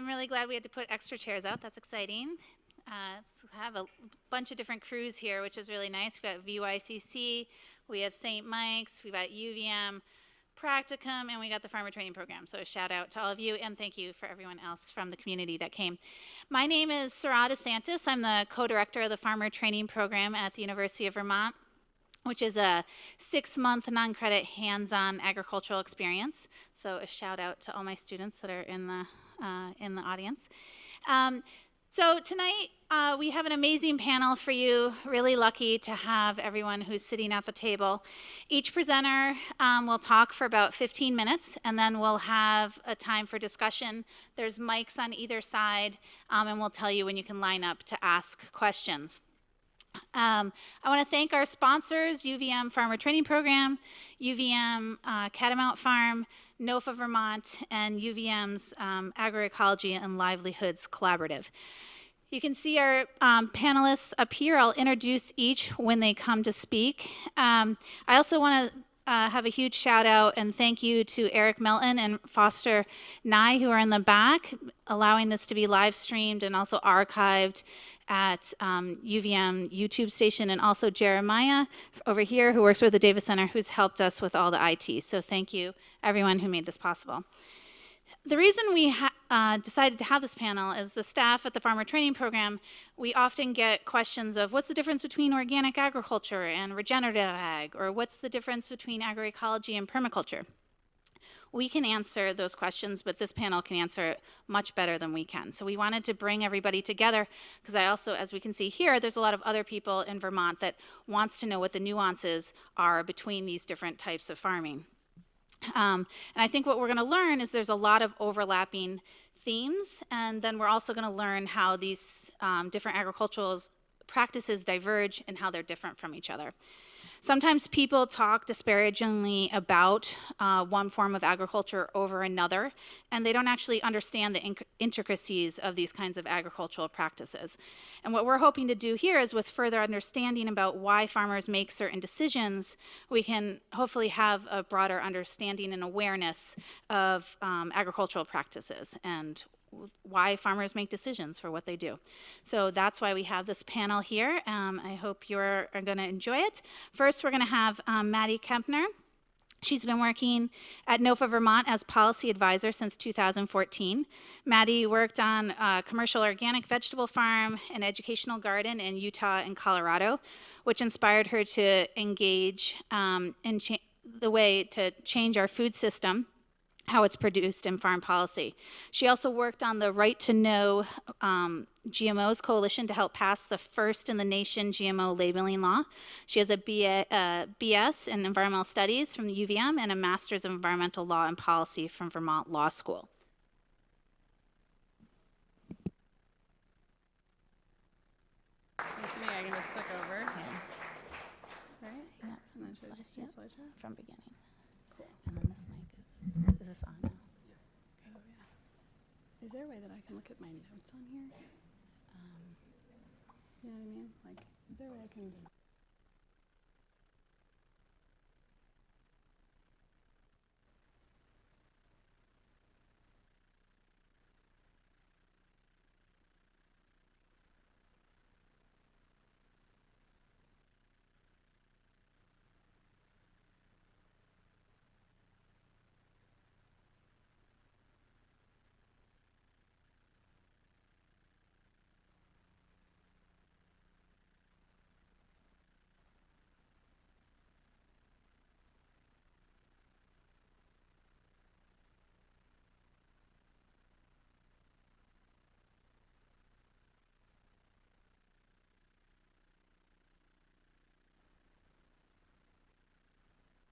I'm really glad we had to put extra chairs out. That's exciting. Uh, have a bunch of different crews here, which is really nice. We've got VYCC, we have St. Mike's, we've got UVM, Practicum, and we got the Farmer Training Program. So a shout out to all of you, and thank you for everyone else from the community that came. My name is Sarah DeSantis. I'm the co-director of the Farmer Training Program at the University of Vermont which is a six-month non-credit hands-on agricultural experience. So a shout out to all my students that are in the, uh, in the audience. Um, so tonight uh, we have an amazing panel for you. Really lucky to have everyone who's sitting at the table. Each presenter um, will talk for about 15 minutes and then we'll have a time for discussion. There's mics on either side um, and we'll tell you when you can line up to ask questions. Um, I want to thank our sponsors, UVM Farmer Training Program, UVM uh, Catamount Farm, NOFA Vermont, and UVM's um, Agroecology and Livelihoods Collaborative. You can see our um, panelists up here. I'll introduce each when they come to speak. Um, I also want to uh, have a huge shout out and thank you to Eric Melton and Foster Nye who are in the back, allowing this to be live streamed and also archived at um, UVM YouTube station and also Jeremiah over here who works with the Davis Center who's helped us with all the IT. So thank you everyone who made this possible. The reason we uh, decided to have this panel is the staff at the Farmer Training Program, we often get questions of what's the difference between organic agriculture and regenerative ag, or what's the difference between agroecology and permaculture? We can answer those questions, but this panel can answer it much better than we can. So we wanted to bring everybody together because I also, as we can see here, there's a lot of other people in Vermont that wants to know what the nuances are between these different types of farming. Um, and I think what we're going to learn is there's a lot of overlapping themes, and then we're also going to learn how these um, different agricultural practices diverge and how they're different from each other. Sometimes people talk disparagingly about uh, one form of agriculture over another, and they don't actually understand the intricacies of these kinds of agricultural practices. And what we're hoping to do here is with further understanding about why farmers make certain decisions, we can hopefully have a broader understanding and awareness of um, agricultural practices and why farmers make decisions for what they do. So that's why we have this panel here. Um, I hope you're going to enjoy it. First, we're going to have um, Maddie Kempner. She's been working at NOFA Vermont as policy advisor since 2014. Maddie worked on a commercial organic vegetable farm and educational garden in Utah and Colorado, which inspired her to engage um, in the way to change our food system how it's produced in farm policy. She also worked on the Right to Know um, GMOs Coalition to help pass the first in the nation GMO labeling law. She has a BA, uh, BS in Environmental Studies from the UVM and a Master's of Environmental Law and Policy from Vermont Law School. Seems to me I can just click over. Yeah. Right? Yeah. And then should I just do? From beginning. Cool. And then this mic is, is this on now? Oh, yeah. Is there a way that I can look at my notes on here? Um, You know what I mean? Like, is there a way I can?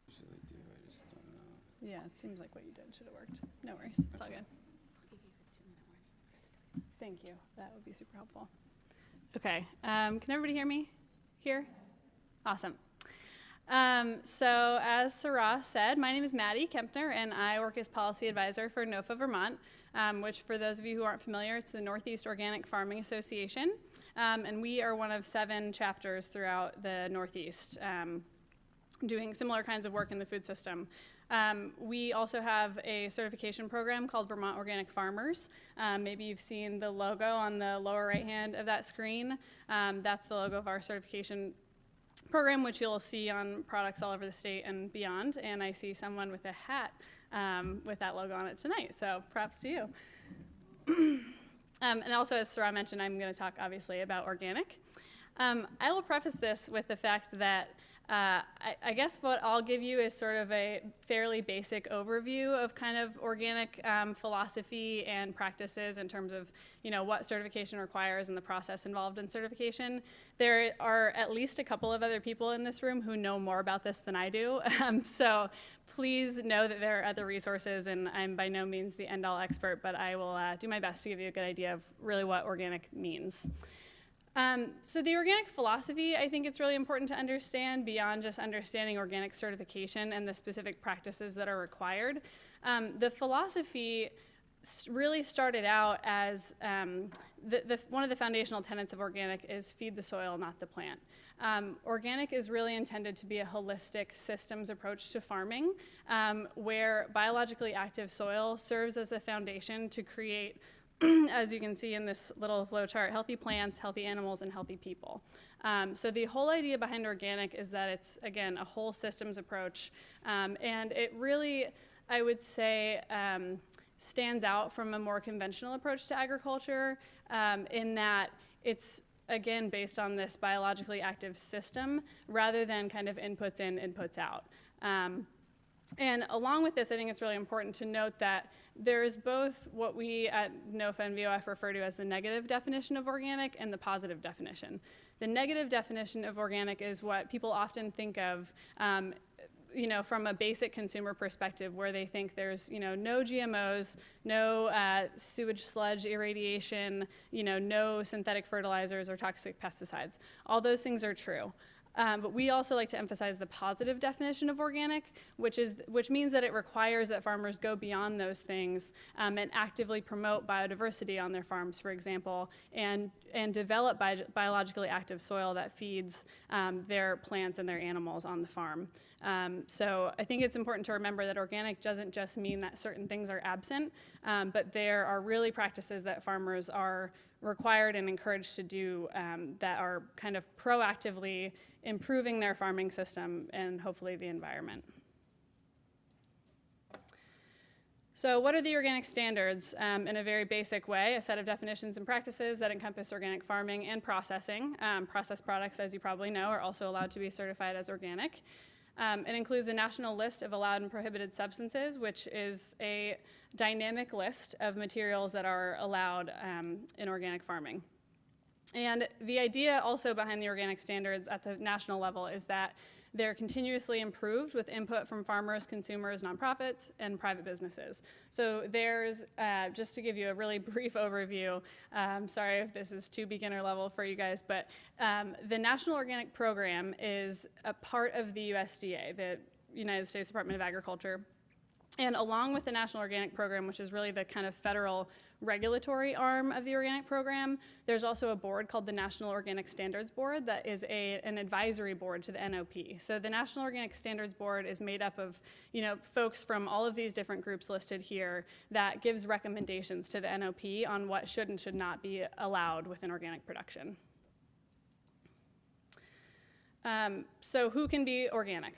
usually do, I just don't know. Yeah, it seems like what you did should have worked. No worries, it's all good. Thank you. That would be super helpful. Okay, um, can everybody hear me here? Awesome. Um, so as Sarah said, my name is Maddie Kempner, and I work as policy advisor for NOFA Vermont, um, which for those of you who aren't familiar, it's the Northeast Organic Farming Association, um, and we are one of seven chapters throughout the Northeast. Doing similar kinds of work in the food system. Um, we also have a certification program called Vermont Organic Farmers. Um, maybe you've seen the logo on the lower right hand of that screen. Um, that's the logo of our certification program, which you'll see on products all over the state and beyond. And I see someone with a hat um, with that logo on it tonight. So props to you. um, and also, as Sarah mentioned, I'm going to talk obviously about organic. Um, I will preface this with the fact that uh, I, I, guess what I'll give you is sort of a fairly basic overview of kind of organic um, philosophy and practices in terms of you know what certification requires and the process involved in certification. There are at least a couple of other people in this room who know more about this than I do, um, so please know that there are other resources, and I'm by no means the end-all expert, but I will uh, do my best to give you a good idea of really what organic means. Um, so the organic philosophy, I think it's really important to understand beyond just understanding organic certification and the specific practices that are required. Um, the philosophy really started out as um, the, the, one of the foundational tenets of organic is feed the soil, not the plant. Um, organic is really intended to be a holistic systems approach to farming, um, where biologically active soil serves as a foundation to create as you can see in this little flow chart, healthy plants, healthy animals, and healthy people. Um, so the whole idea behind organic is that it's, again, a whole systems approach. Um, and it really, I would say, um, stands out from a more conventional approach to agriculture um, in that it's again based on this biologically active system rather than kind of inputs in, inputs out. Um, and along with this, I think it's really important to note that there's both what we at NOFA and VOF refer to as the negative definition of organic and the positive definition. The negative definition of organic is what people often think of um, you know, from a basic consumer perspective where they think there's, you know, no GMOs, no uh, sewage sludge irradiation, you know, no synthetic fertilizers or toxic pesticides. All those things are true. Um, but we also like to emphasize the positive definition of organic, which, is, which means that it requires that farmers go beyond those things um, and actively promote biodiversity on their farms, for example, and, and develop bi biologically active soil that feeds um, their plants and their animals on the farm. Um, so I think it's important to remember that organic doesn't just mean that certain things are absent, um, but there are really practices that farmers are required and encouraged to do um, that are kind of proactively improving their farming system and hopefully the environment. So what are the organic standards? Um, in a very basic way, a set of definitions and practices that encompass organic farming and processing. Um, processed products, as you probably know, are also allowed to be certified as organic. Um, it includes the national list of allowed and prohibited substances, which is a dynamic list of materials that are allowed um, in organic farming. And the idea also behind the organic standards at the national level is that they're continuously improved with input from farmers, consumers, nonprofits, and private businesses. So there's, uh, just to give you a really brief overview, um, sorry if this is too beginner level for you guys, but um, the National Organic Program is a part of the USDA, the United States Department of Agriculture. And along with the National Organic Program, which is really the kind of federal regulatory arm of the organic program. There's also a board called the National Organic Standards Board that is a, an advisory board to the NOP. So the National Organic Standards Board is made up of you know, folks from all of these different groups listed here that gives recommendations to the NOP on what should and should not be allowed within organic production. Um, so who can be organic?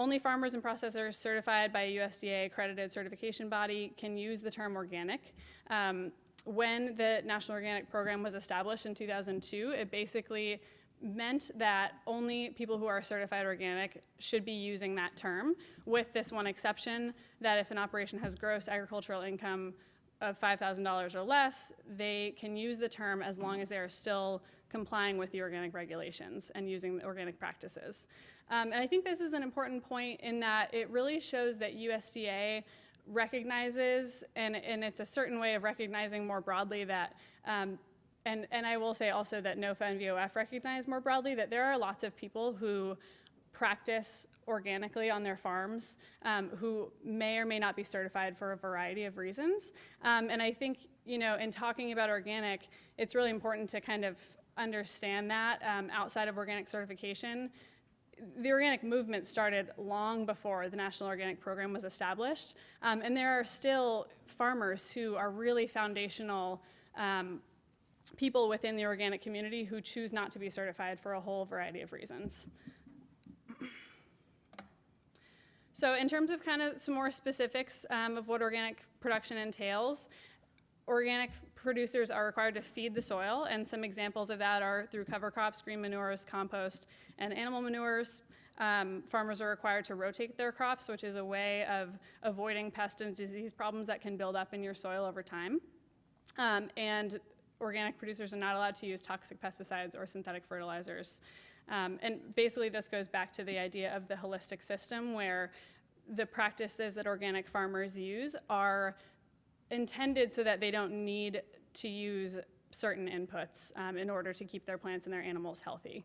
Only farmers and processors certified by a USDA accredited certification body can use the term organic. Um, when the National Organic Program was established in 2002, it basically meant that only people who are certified organic should be using that term, with this one exception that if an operation has gross agricultural income of $5,000 or less, they can use the term as long as they are still complying with the organic regulations and using the organic practices. Um, and I think this is an important point in that it really shows that USDA recognizes, and, and it's a certain way of recognizing more broadly that, um, and, and I will say also that NOFA and VOF recognize more broadly that there are lots of people who practice organically on their farms um, who may or may not be certified for a variety of reasons. Um, and I think, you know, in talking about organic, it's really important to kind of understand that um, outside of organic certification the organic movement started long before the National Organic Program was established, um, and there are still farmers who are really foundational um, people within the organic community who choose not to be certified for a whole variety of reasons. So in terms of kind of some more specifics um, of what organic production entails, organic producers are required to feed the soil, and some examples of that are through cover crops, green manures, compost, and animal manures. Um, farmers are required to rotate their crops, which is a way of avoiding pest and disease problems that can build up in your soil over time. Um, and organic producers are not allowed to use toxic pesticides or synthetic fertilizers. Um, and basically, this goes back to the idea of the holistic system where the practices that organic farmers use are intended so that they don't need to use certain inputs um, in order to keep their plants and their animals healthy.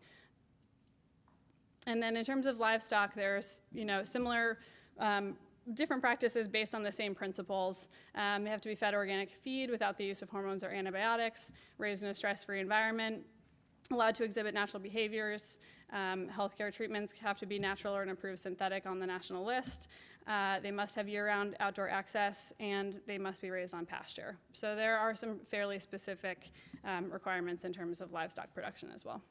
And then in terms of livestock, there's you know similar um, different practices based on the same principles. Um, they have to be fed organic feed without the use of hormones or antibiotics, raised in a stress-free environment, allowed to exhibit natural behaviors. Um, healthcare treatments have to be natural or an approved synthetic on the national list. Uh, they must have year-round outdoor access, and they must be raised on pasture. So there are some fairly specific um, requirements in terms of livestock production as well.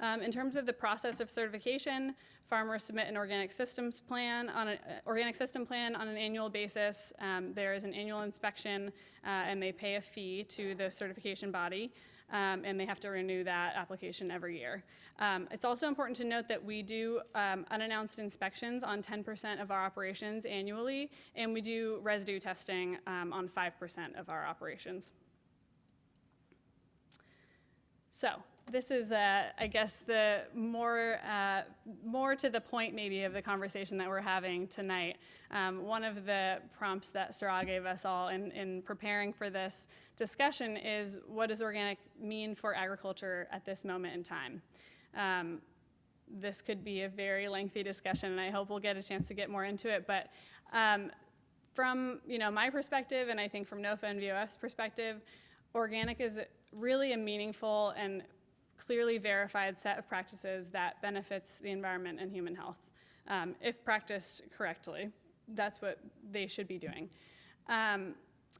Um, in terms of the process of certification, farmers submit an organic systems plan on an uh, organic system plan on an annual basis. Um, there is an annual inspection, uh, and they pay a fee to the certification body, um, and they have to renew that application every year. Um, it's also important to note that we do um, unannounced inspections on 10% of our operations annually, and we do residue testing um, on 5% of our operations. So this is, uh, I guess, the more, uh, more to the point maybe of the conversation that we're having tonight. Um, one of the prompts that Sarah gave us all in, in preparing for this discussion is what does organic mean for agriculture at this moment in time? Um, this could be a very lengthy discussion, and I hope we'll get a chance to get more into it. But um, from you know my perspective, and I think from NOFA and VOF's perspective, organic is really a meaningful and clearly verified set of practices that benefits the environment and human health. Um, if practiced correctly, that's what they should be doing. Um,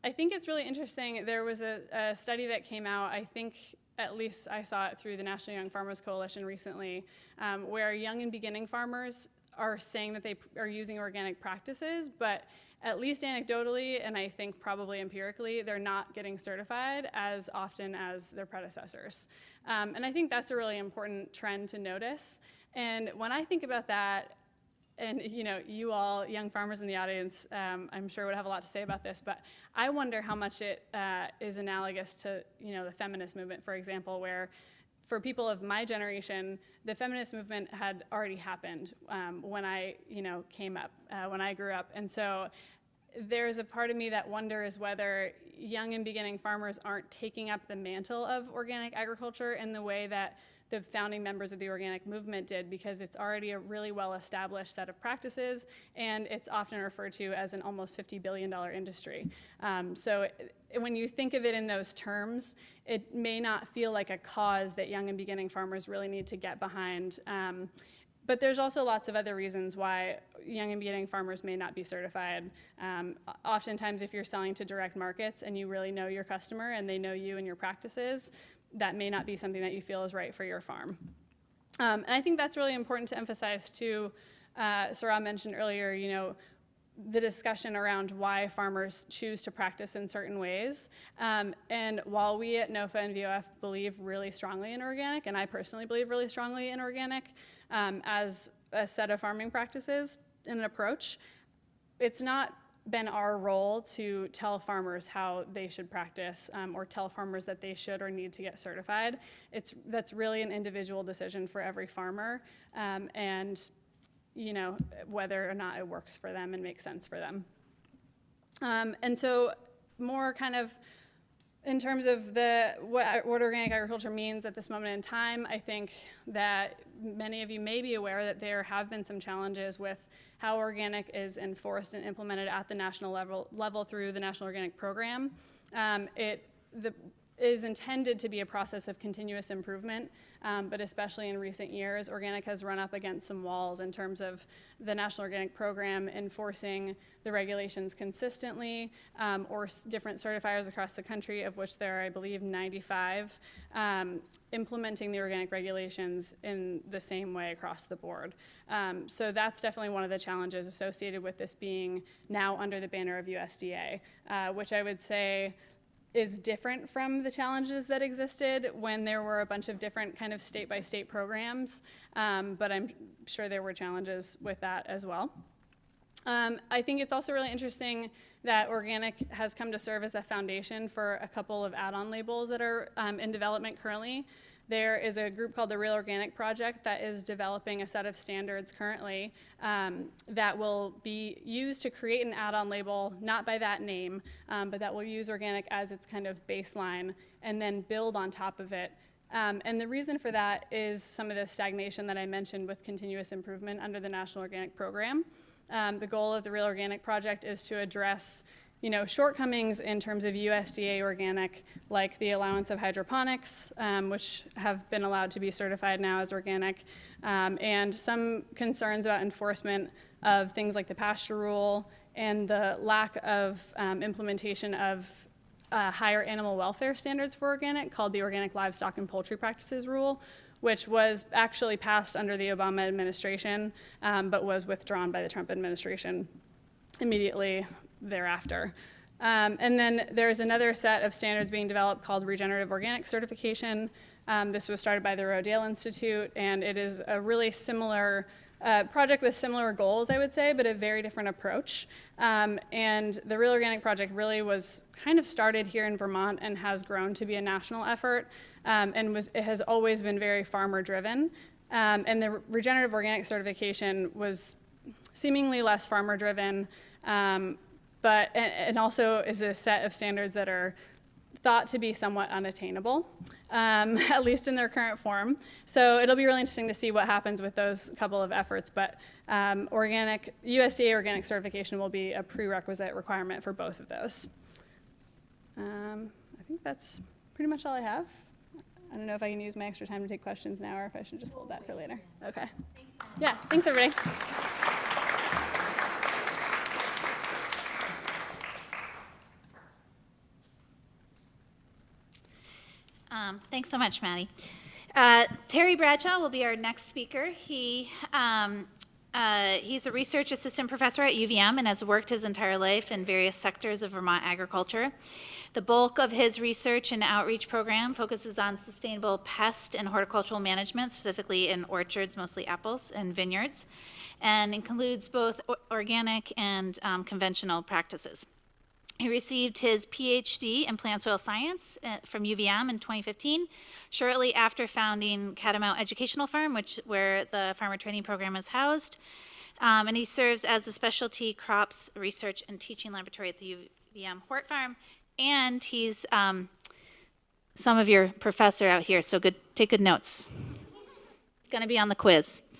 I think it's really interesting. There was a, a, study that came out, I think at least I saw it through the National Young Farmers Coalition recently, um, where young and beginning farmers are saying that they are using organic practices, but at least anecdotally, and I think probably empirically, they're not getting certified as often as their predecessors. Um, and I think that's a really important trend to notice. And when I think about that, and you know, you all, young farmers in the audience, um, I'm sure would have a lot to say about this, but I wonder how much it uh, is analogous to, you know, the feminist movement, for example, where for people of my generation, the feminist movement had already happened um, when I, you know, came up, uh, when I grew up. And so there's a part of me that wonders whether young and beginning farmers aren't taking up the mantle of organic agriculture in the way that the founding members of the organic movement did because it's already a really well established set of practices and it's often referred to as an almost $50 billion industry. Um, so it, when you think of it in those terms, it may not feel like a cause that young and beginning farmers really need to get behind. Um, but there's also lots of other reasons why young and beginning farmers may not be certified. Um, oftentimes, if you're selling to direct markets and you really know your customer and they know you and your practices, that may not be something that you feel is right for your farm. Um, and I think that's really important to emphasize too. Uh, Sarah mentioned earlier, you know, the discussion around why farmers choose to practice in certain ways. Um, and while we at NOFA and VOF believe really strongly in organic, and I personally believe really strongly in organic um, as a set of farming practices and an approach, it's not been our role to tell farmers how they should practice um, or tell farmers that they should or need to get certified. It's, that's really an individual decision for every farmer um, and you know, whether or not it works for them and makes sense for them. Um, and so more kind of in terms of the what, what, organic agriculture means at this moment in time, I think that many of you may be aware that there have been some challenges with how organic is enforced and implemented at the national level, level through the National Organic Program. Um, it, the, is intended to be a process of continuous improvement, um, but especially in recent years, organic has run up against some walls in terms of the National Organic Program enforcing the regulations consistently, um, or different certifiers across the country, of which there are, I believe, 95, um, implementing the organic regulations in the same way across the board. Um, so that's definitely one of the challenges associated with this being now under the banner of USDA, uh, which I would say is different from the challenges that existed when there were a bunch of different kind of state by state programs. Um, but I'm sure there were challenges with that as well. Um, I think it's also really interesting that organic has come to serve as a foundation for a couple of add-on labels that are um, in development currently. There is a group called the Real Organic Project that is developing a set of standards currently um, that will be used to create an add-on label, not by that name, um, but that will use organic as its kind of baseline and then build on top of it um, and the reason for that is some of the stagnation that I mentioned with continuous improvement under the National Organic Program. Um, the goal of the Real Organic Project is to address you know, shortcomings in terms of USDA organic, like the allowance of hydroponics, um, which have been allowed to be certified now as organic, um, and some concerns about enforcement of things like the pasture rule and the lack of um, implementation of uh, higher animal welfare standards for organic called the Organic Livestock and Poultry Practices Rule, which was actually passed under the Obama administration, um, but was withdrawn by the Trump administration immediately thereafter. Um, and then there's another set of standards being developed called Regenerative Organic Certification. Um, this was started by the Rodale Institute, and it is a really similar uh, project with similar goals, I would say, but a very different approach. Um, and the Real Organic Project really was kind of started here in Vermont and has grown to be a national effort, um, and was, it has always been very farmer driven. Um, and the regenerative organic certification was seemingly less farmer driven, um, but and, and also is a set of standards that are thought to be somewhat unattainable, um, at least in their current form. So it'll be really interesting to see what happens with those couple of efforts. But um, organic USDA organic certification will be a prerequisite requirement for both of those. Um, I think that's pretty much all I have. I don't know if I can use my extra time to take questions now or if I should just hold that for later. Okay. Yeah, thanks everybody. Um, thanks so much, Maddie. Uh, Terry Bradshaw will be our next speaker. He um, uh, he's a research assistant professor at UVM and has worked his entire life in various sectors of Vermont agriculture. The bulk of his research and outreach program focuses on sustainable pest and horticultural management, specifically in orchards, mostly apples, and vineyards, and includes both organic and um, conventional practices. He received his PhD in plant soil science uh, from UVM in 2015, shortly after founding Catamount Educational Farm, which where the farmer training program is housed. Um, and he serves as the specialty crops research and teaching laboratory at the UVM Hort Farm. And he's um, some of your professor out here, so good. Take good notes. It's going to be on the quiz.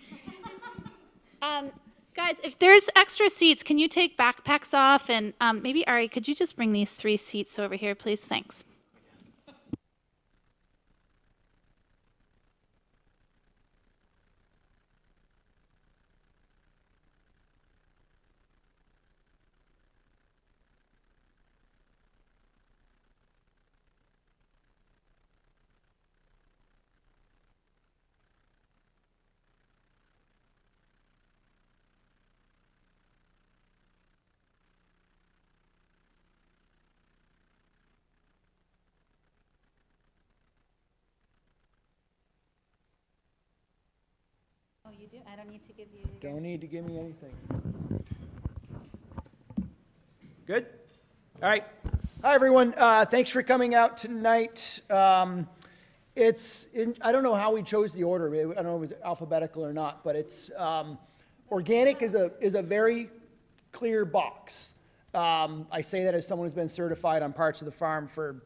Um, guys, if there's extra seats, can you take backpacks off? And um, maybe, Ari, could you just bring these three seats over here, please? Thanks. Do? I don't need to give you. Don't need to give me anything. Good? All right. Hi, everyone. Uh, thanks for coming out tonight. Um, it's, in, I don't know how we chose the order. I don't know if it was alphabetical or not, but it's, um, organic is a, is a very clear box. Um, I say that as someone who's been certified on parts of the farm for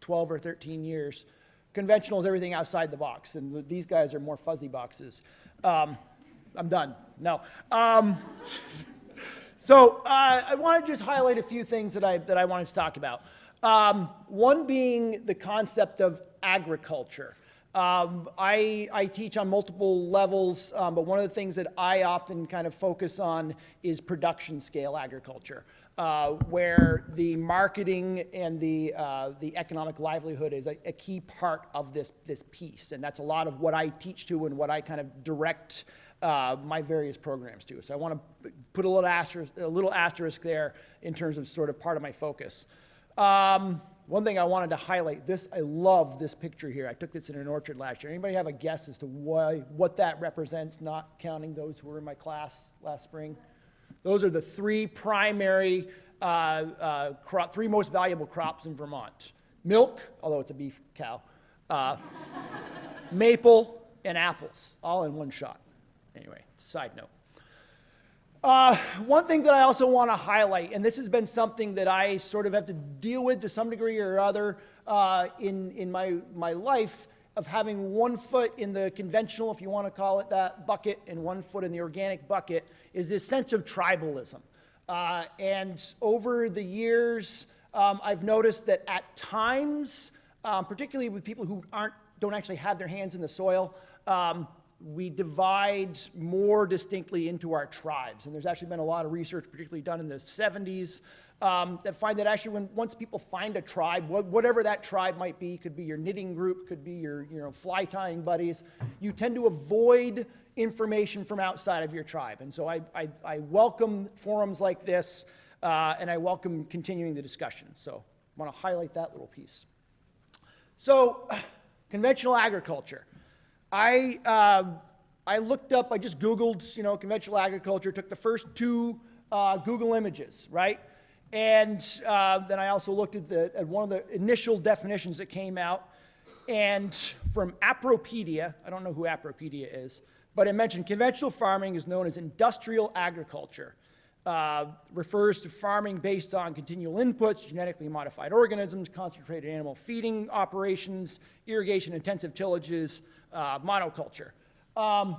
12 or 13 years. Conventional is everything outside the box, and these guys are more fuzzy boxes. Um, I'm done. No. Um, so uh, I want to just highlight a few things that I, that I wanted to talk about. Um, one being the concept of agriculture. Um, I, I teach on multiple levels, um, but one of the things that I often kind of focus on is production scale agriculture, uh, where the marketing and the, uh, the economic livelihood is a, a key part of this, this piece. And that's a lot of what I teach to and what I kind of direct uh, my various programs to. So I want to put a little asterisk, a little asterisk there in terms of sort of part of my focus. Um, one thing I wanted to highlight, this, I love this picture here. I took this in an orchard last year. Anybody have a guess as to why, what that represents, not counting those who were in my class last spring? Those are the three primary, uh, uh, crop, three most valuable crops in Vermont. Milk, although it's a beef cow, uh, maple, and apples, all in one shot. Anyway, side note. Uh, one thing that I also want to highlight, and this has been something that I sort of have to deal with to some degree or other uh, in, in my, my life, of having one foot in the conventional, if you want to call it that, bucket, and one foot in the organic bucket, is this sense of tribalism. Uh, and over the years, um, I've noticed that at times, um, particularly with people who aren't, don't actually have their hands in the soil, um, we divide more distinctly into our tribes. And there's actually been a lot of research, particularly done in the 70s, um, that find that actually when once people find a tribe, wh- whatever that tribe might be, could be your knitting group, could be your you know fly tying buddies, you tend to avoid information from outside of your tribe. And so I, I, I welcome forums like this, uh, and I welcome continuing the discussion. So I want to highlight that little piece. So conventional agriculture. I, uh, I looked up, I just Googled, you know, conventional agriculture, took the first two uh, Google images, right? And uh, then I also looked at, the, at one of the initial definitions that came out. And from Appropedia, I don't know who Appropedia is, but it mentioned conventional farming is known as industrial agriculture. Uh, refers to farming based on continual inputs, genetically modified organisms, concentrated animal feeding operations, irrigation intensive tillages, uh, monoculture. Um,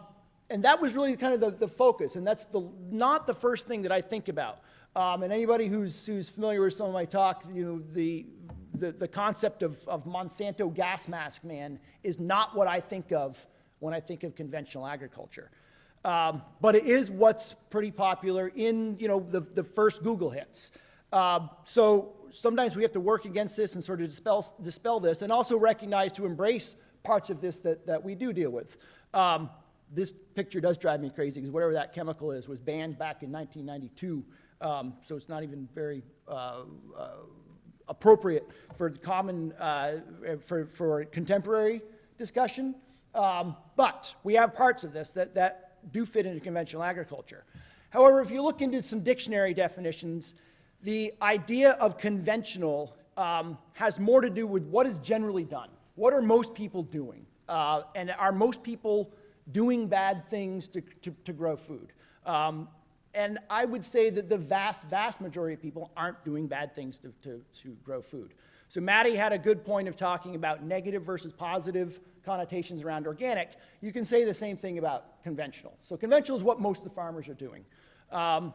and that was really kind of the, the focus, and that's the, not the first thing that I think about. Um, and anybody who's, who's familiar with some of my talk, you know, the, the, the concept of, of Monsanto gas mask man is not what I think of when I think of conventional agriculture. Um, but it is what's pretty popular in, you know, the, the first Google hits. Um, so sometimes we have to work against this and sort of dispel, dispel this and also recognize to embrace parts of this that, that we do deal with. Um, this picture does drive me crazy because whatever that chemical is was banned back in 1992. Um, so it's not even very uh, uh, appropriate for the common, uh, for, for contemporary discussion. Um, but we have parts of this that, that do fit into conventional agriculture. However, if you look into some dictionary definitions, the idea of conventional um, has more to do with what is generally done. What are most people doing? Uh, and are most people doing bad things to, to, to grow food? Um, and I would say that the vast, vast majority of people aren't doing bad things to, to, to grow food. So Maddie had a good point of talking about negative versus positive connotations around organic. You can say the same thing about conventional. So conventional is what most of the farmers are doing. Um,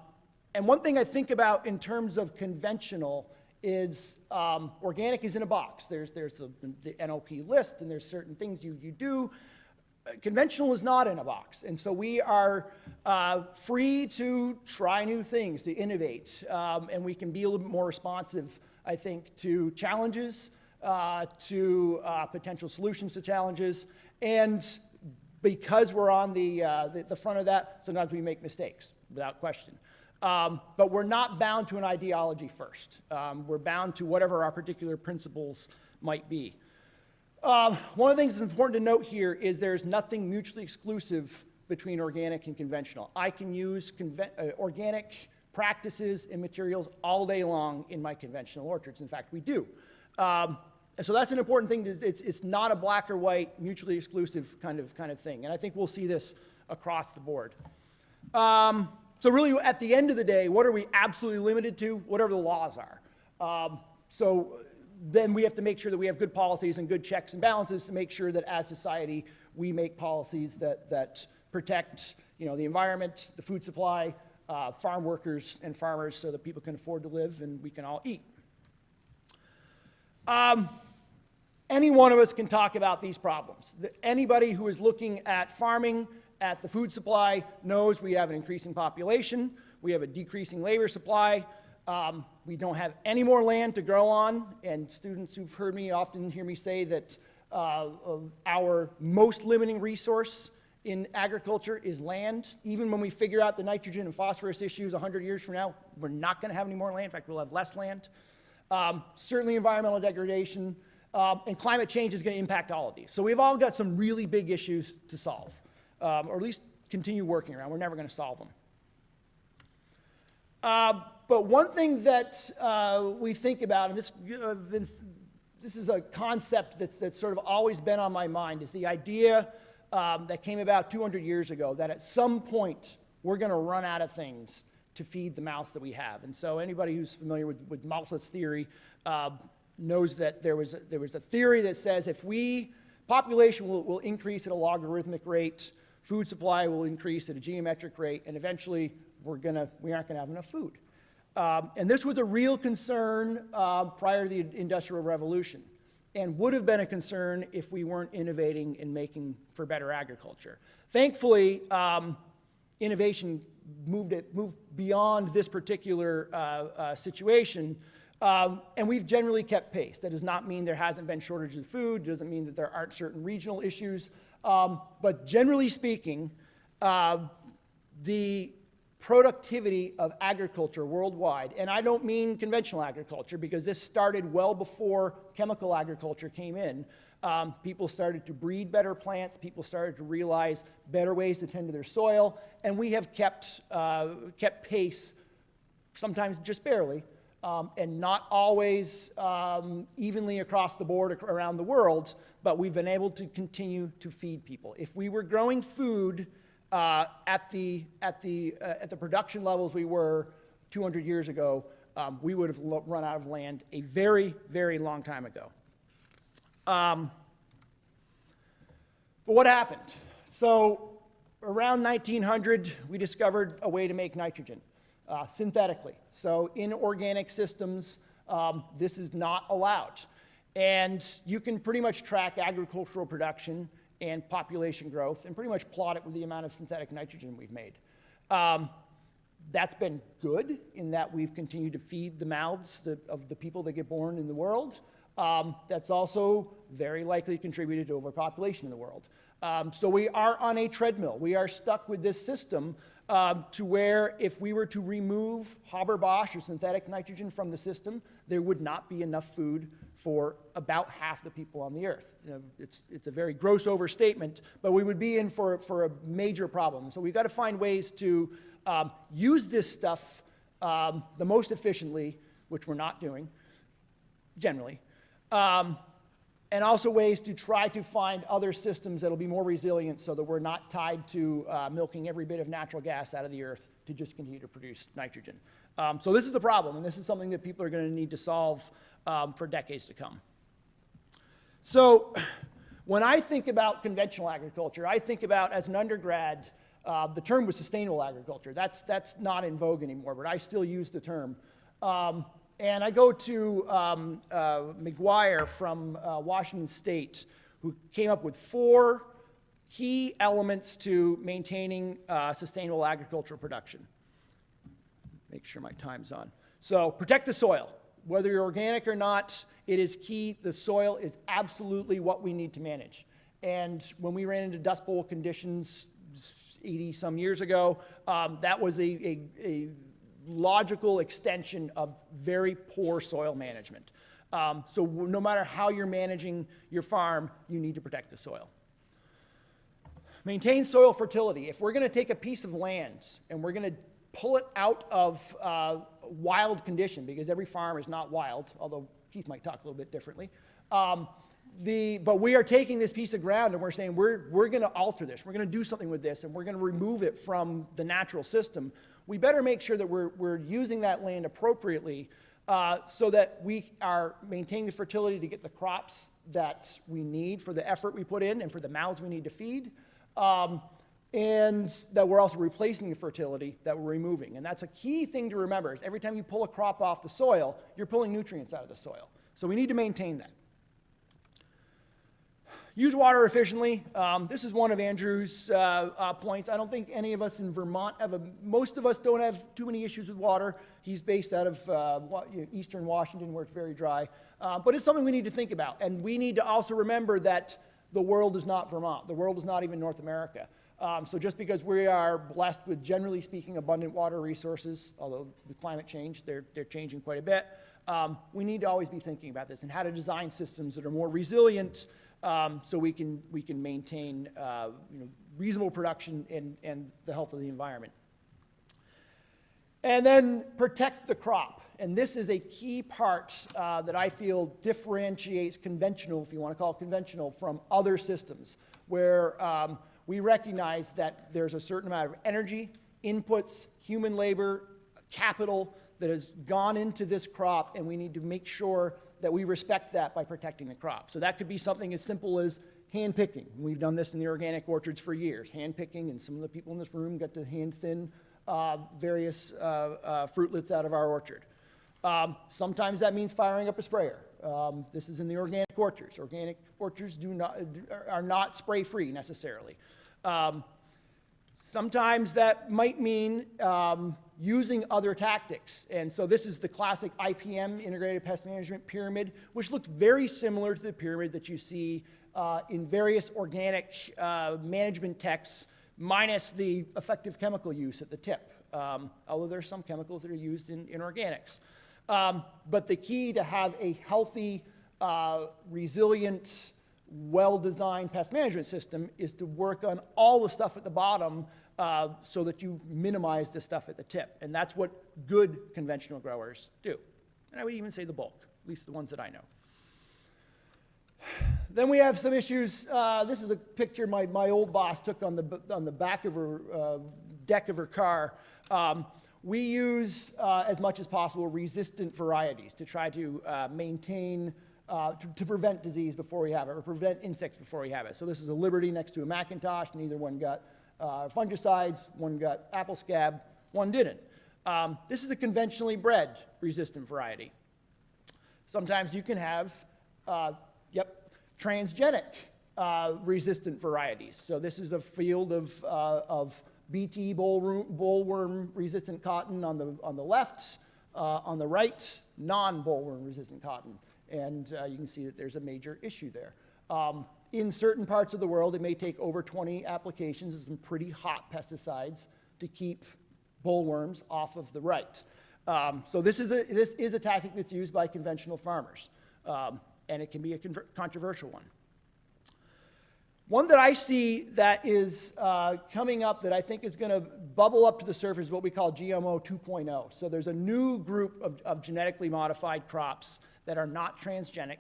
and one thing I think about in terms of conventional is um, organic is in a box. There's, there's a, the NOP list and there's certain things you, you do. Conventional is not in a box. And so we are uh, free to try new things, to innovate. Um, and we can be a little bit more responsive, I think, to challenges, uh, to uh, potential solutions to challenges. And because we're on the, uh, the, the front of that, sometimes we make mistakes, without question. Um, but we're not bound to an ideology first. Um, we're bound to whatever our particular principles might be. Um, one of the things that's important to note here is there's nothing mutually exclusive between organic and conventional. I can use uh, organic practices and materials all day long in my conventional orchards. In fact, we do. Um, so that's an important thing. It's, it's not a black or white, mutually exclusive kind of, kind of thing. And I think we'll see this across the board. Um, so really, at the end of the day, what are we absolutely limited to? Whatever the laws are. Um, so then we have to make sure that we have good policies and good checks and balances to make sure that as society, we make policies that, that protect you know, the environment, the food supply, uh, farm workers and farmers so that people can afford to live and we can all eat. any one of us can talk about these problems. Anybody who is looking at farming, at the food supply, knows we have an increasing population, we have a decreasing labor supply, um, we don't have any more land to grow on, and students who've heard me often hear me say that uh, our most limiting resource in agriculture is land. Even when we figure out the nitrogen and phosphorus issues 100 years from now, we're not going to have any more land. In fact, we'll have less land. Um, certainly environmental degradation, um, and climate change is going to impact all of these. So we've all got some really big issues to solve, um, or at least continue working around. We're never going to solve them. Uh, but one thing that uh, we think about, and this, uh, this is a concept that's, that's sort of always been on my mind, is the idea um, that came about 200 years ago that at some point we're going to run out of things to feed the mouths that we have. And so anybody who's familiar with, with Malthus theory uh, knows that there was, a, there was a theory that says if we, population will, will increase at a logarithmic rate, food supply will increase at a geometric rate, and eventually we're gonna, we aren't gonna have enough food. Um, and this was a real concern uh, prior to the Industrial Revolution and would have been a concern if we weren't innovating and making for better agriculture. Thankfully, um, innovation moved, it, moved beyond this particular uh, uh, situation, um, and we've generally kept pace. That does not mean there hasn't been shortages of food, doesn't mean that there aren't certain regional issues, um, but generally speaking, uh, the productivity of agriculture worldwide, and I don't mean conventional agriculture because this started well before chemical agriculture came in. Um, people started to breed better plants, people started to realize better ways to tend to their soil, and we have kept, uh, kept pace, sometimes just barely, um, and not always um, evenly across the board around the world, but we've been able to continue to feed people. If we were growing food uh, at, the, at, the, uh, at the production levels we were 200 years ago, um, we would have run out of land a very, very long time ago. Um, but what happened? So around 1900, we discovered a way to make nitrogen uh, synthetically. So in organic systems, um, this is not allowed. And you can pretty much track agricultural production and population growth and pretty much plot it with the amount of synthetic nitrogen we've made. Um, that's been good in that we've continued to feed the mouths of the people that get born in the world. Um, that's also very likely contributed to overpopulation in the world. Um, so we are on a treadmill. We are stuck with this system um, to where if we were to remove Haber-Bosch or synthetic nitrogen from the system, there would not be enough food for about half the people on the earth. You know, it's, it's a very gross overstatement, but we would be in for, for a major problem. So we've got to find ways to um, use this stuff um, the most efficiently, which we're not doing generally, um, and also ways to try to find other systems that'll be more resilient so that we're not tied to uh, milking every bit of natural gas out of the earth to just continue to produce nitrogen. Um, so this is the problem, and this is something that people are going to need to solve um, for decades to come. So when I think about conventional agriculture, I think about, as an undergrad, uh, the term was sustainable agriculture. That's, that's not in vogue anymore, but I still use the term. Um, and I go to um, uh, McGuire from uh, Washington State, who came up with four key elements to maintaining uh, sustainable agricultural production. Make sure my time's on. So protect the soil. Whether you're organic or not, it is key. The soil is absolutely what we need to manage. And when we ran into Dust Bowl conditions 80 some years ago, um, that was a, a, a logical extension of very poor soil management. Um, so no matter how you're managing your farm, you need to protect the soil. Maintain soil fertility. If we're going to take a piece of land and we're going to pull it out of uh, wild condition, because every farm is not wild, although Keith might talk a little bit differently. Um, the, but we are taking this piece of ground and we're saying we're, we're going to alter this. We're going to do something with this and we're going to remove it from the natural system. We better make sure that we're, we're using that land appropriately uh, so that we are maintaining the fertility to get the crops that we need for the effort we put in and for the mouths we need to feed. Um, and that we're also replacing the fertility that we're removing. And that's a key thing to remember is every time you pull a crop off the soil, you're pulling nutrients out of the soil. So we need to maintain that. Use water efficiently. Um, this is one of Andrew's uh, uh, points. I don't think any of us in Vermont have a, most of us don't have too many issues with water. He's based out of uh, eastern Washington where it's very dry. Uh, but it's something we need to think about. And we need to also remember that the world is not Vermont. The world is not even North America. Um, so just because we are blessed with, generally speaking, abundant water resources, although with climate change, they're, they're changing quite a bit, um, we need to always be thinking about this and how to design systems that are more resilient um, so we can, we can maintain uh, you know, reasonable production and, and the health of the environment. And then protect the crop. And this is a key part uh, that I feel differentiates conventional, if you want to call it conventional, from other systems, where um, we recognize that there's a certain amount of energy, inputs, human labor, capital that has gone into this crop, and we need to make sure that we respect that by protecting the crop. So that could be something as simple as hand picking. We've done this in the organic orchards for years, hand picking, and some of the people in this room get to hand thin uh, various uh, uh, fruitlets out of our orchard. Um, sometimes that means firing up a sprayer. Um, this is in the organic orchards. Organic orchards do not, are not spray-free necessarily. Um, Sometimes that might mean um, using other tactics. And so this is the classic IPM, Integrated Pest Management Pyramid, which looks very similar to the pyramid that you see uh, in various organic uh, management texts, minus the effective chemical use at the tip, um, although there are some chemicals that are used in, in organics. Um, but the key to have a healthy, uh, resilient, well-designed pest management system is to work on all the stuff at the bottom uh, so that you minimize the stuff at the tip. And that's what good conventional growers do. And I would even say the bulk, at least the ones that I know. Then we have some issues. Uh, this is a picture my, my old boss took on the, on the back of her uh, deck of her car. Um, we use, uh, as much as possible, resistant varieties to try to uh, maintain, uh, to, to prevent disease before we have it, or prevent insects before we have it. So this is a Liberty next to a McIntosh. Neither one got uh, fungicides, one got apple scab, one didn't. Um, this is a conventionally bred resistant variety. Sometimes you can have, uh, yep, transgenic uh, resistant varieties. So this is a field of, of BT bollworm, resistant cotton on the, on the left, uh, on the right, non-bollworm resistant cotton. And uh, you can see that there's a major issue there. Um, in certain parts of the world, it may take over 20 applications of some pretty hot pesticides to keep bollworms off of the right. Um, so this is, a, this is a tactic that's used by conventional farmers, um, and it can be a controversial one. One that I see that is uh, coming up that I think is going to bubble up to the surface is what we call GMO 2.0. So there's a new group of, of genetically modified crops that are not transgenic,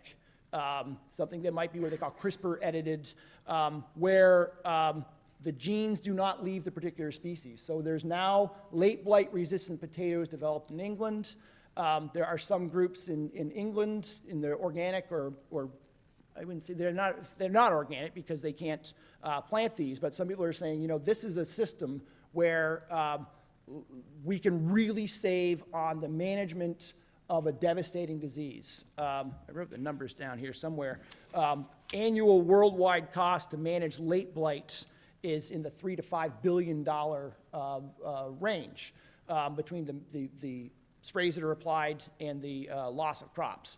um, something that might be what they call CRISPR edited, um, where um, the genes do not leave the particular species. So there's now late blight resistant potatoes developed in England. Um, there are some groups in, in England in the organic or, or I wouldn't say they're not, they're not organic because they can't uh, plant these, but some people are saying, you know, this is a system where um, we can really save on the management of a devastating disease. Um, I wrote the numbers down here somewhere. Um, annual worldwide cost to manage late blights is in the three to five billion dollar uh, uh, range um, between the, the, the, sprays that are applied and the uh, loss of crops.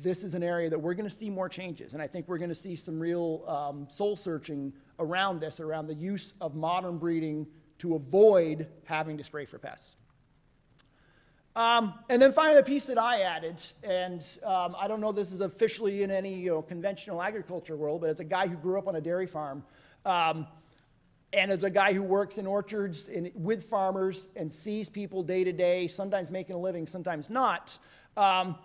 This is an area that we're going to see more changes, and I think we're going to see some real um, soul searching around this, around the use of modern breeding to avoid having to spray for pests. Um, and then finally, a piece that I added, and um, I don't know this is officially in any you know, conventional agriculture world, but as a guy who grew up on a dairy farm, um, and as a guy who works in orchards with farmers and sees people day to day, sometimes making a living, sometimes not, um,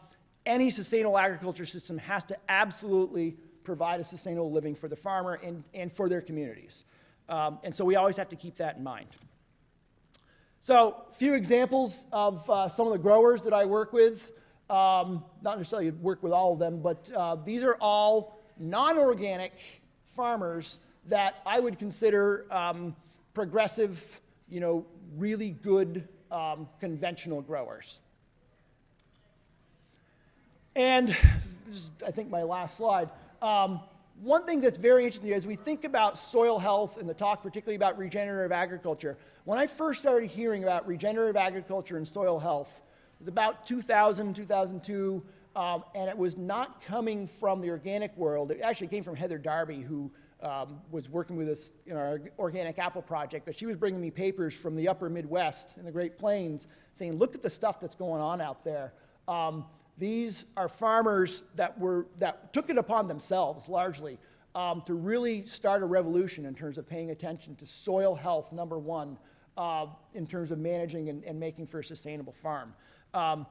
any sustainable agriculture system has to absolutely provide a sustainable living for the farmer and, and for their communities. Um, and so we always have to keep that in mind. So, a few examples of uh, some of the growers that I work with. Um, not necessarily work with all of them, but uh, these are all non organic farmers that I would consider um, progressive, you know, really good um, conventional growers. And is, I think, my last slide. Um, one thing that's very interesting as we think about soil health and the talk particularly about regenerative agriculture, when I first started hearing about regenerative agriculture and soil health, it was about 2000, 2002, um, and it was not coming from the organic world. It actually came from Heather Darby, who um, was working with us in our organic apple project, but she was bringing me papers from the upper Midwest and the Great Plains saying, look at the stuff that's going on out there. Um, these are farmers that, were, that took it upon themselves largely um, to really start a revolution in terms of paying attention to soil health, number one, uh, in terms of managing and, and making for a sustainable farm. Um,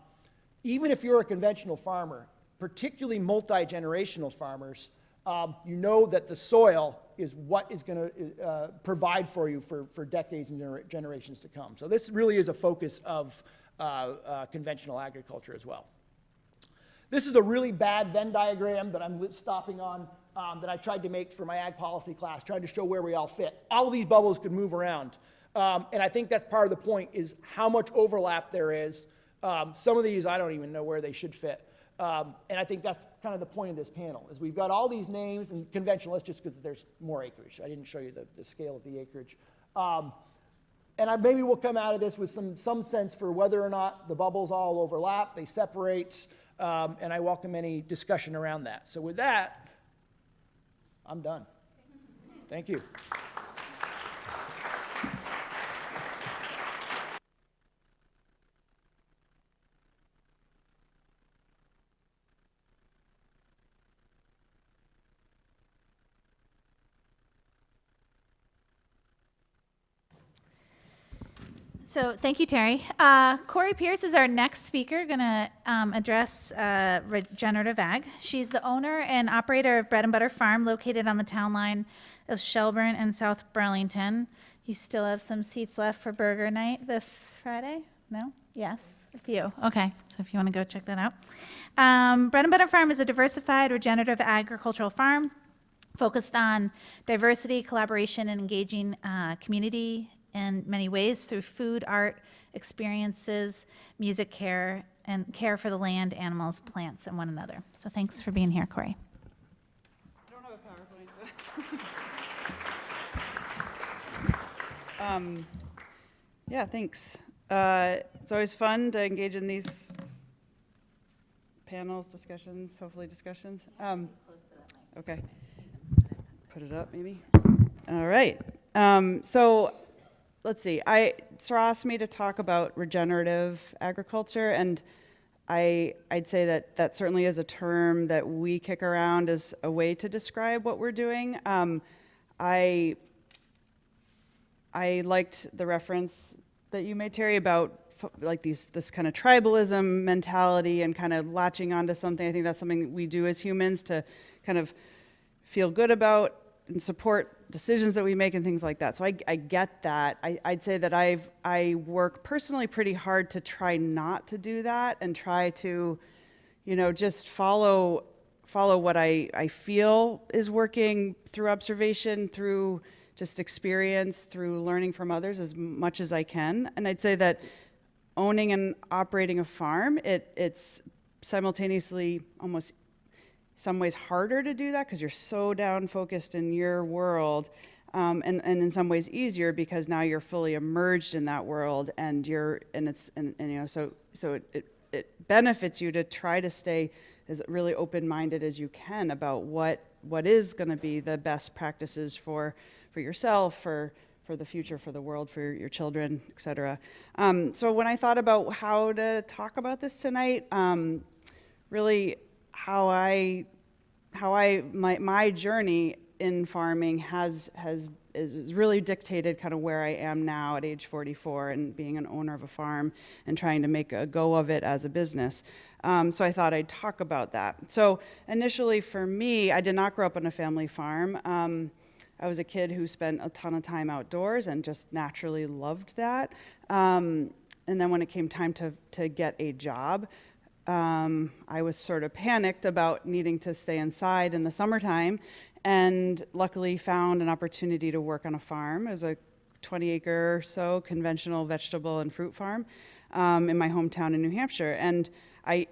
even if you're a conventional farmer, particularly multi-generational farmers, um, you know that the soil is what is going to uh, provide for you for, for decades and gener- generations to come. So this really is a focus of uh, uh, conventional agriculture as well. This is a really bad Venn diagram that I'm stopping on um, that I tried to make for my ag policy class, trying to show where we all fit. All these bubbles could move around. Um, and I think that's part of the point is how much overlap there is. Um, some of these I don't even know where they should fit. Um, and I think that's kind of the point of this panel is we've got all these names and conventionalists just because there's more acreage. I didn't show you the, the scale of the acreage. Um, and I, maybe we'll come out of this with some, some sense for whether or not the bubbles all overlap, they separate, um, and I welcome any discussion around that. So with that, I'm done. Thank you. So thank you, Terry. Uh, Corie Pierce is our next speaker, going to um, address uh, regenerative ag. She's the owner and operator of Bread and Butter Farm, located on the town line of Shelburne and South Burlington. You still have some seats left for burger night this Friday? No? Yes, a few. Okay, so if you want to go check that out. Um, Bread and Butter Farm is a diversified regenerative agricultural farm focused on diversity, collaboration, and engaging uh, community in many ways through food, art, experiences, music care, and care for the land, animals, plants, and one another. So thanks for being here, Corie. I don't have a PowerPoint, so. Um, Yeah, thanks. Uh, It's always fun to engage in these panels, discussions, hopefully discussions. Um, Okay. Put it up, maybe? All right. Um, So let's see, I, Sarah asked me to talk about regenerative agriculture, and I, I'd say that that certainly is a term that we kick around as a way to describe what we're doing. Um, I, I liked the reference that you made, Terry, about like these, this kind of tribalism mentality and kind of latching onto something. I think that's something that we do as humans to kind of feel good about and support decisions that we make and things like that. So I, I get that. I, I'd say that I've I work personally pretty hard to try not to do that and try to, you know, just follow follow what I, I feel is working through observation, through just experience, through learning from others as much as I can. And I'd say that owning and operating a farm, it, it's simultaneously almost some ways harder to do that because you're so down focused in your world um, and, and in some ways easier because now you're fully immersed in that world and you're and it's and, and you know so so it, it, it benefits you to try to stay as really open-minded as you can about what what is going to be the best practices for for yourself for for the future for the world for your children etc um, so when i thought about how to talk about this tonight um, really how I how I my my journey in farming has has is, really dictated kind of where I am now at age 44 and being an owner of a farm and trying to make a go of it as a business. Um, so I thought I'd talk about that. So initially for me, I did not grow up on a family farm. Um, I was a kid who spent a ton of time outdoors and just naturally loved that. Um, and then when it came time to, to get a job, um, I was sort of panicked about needing to stay inside in the summertime, and luckily found an opportunity to work on a farm. It was a 20 acre or so conventional vegetable and fruit farm um, in my hometown in New Hampshire. And I,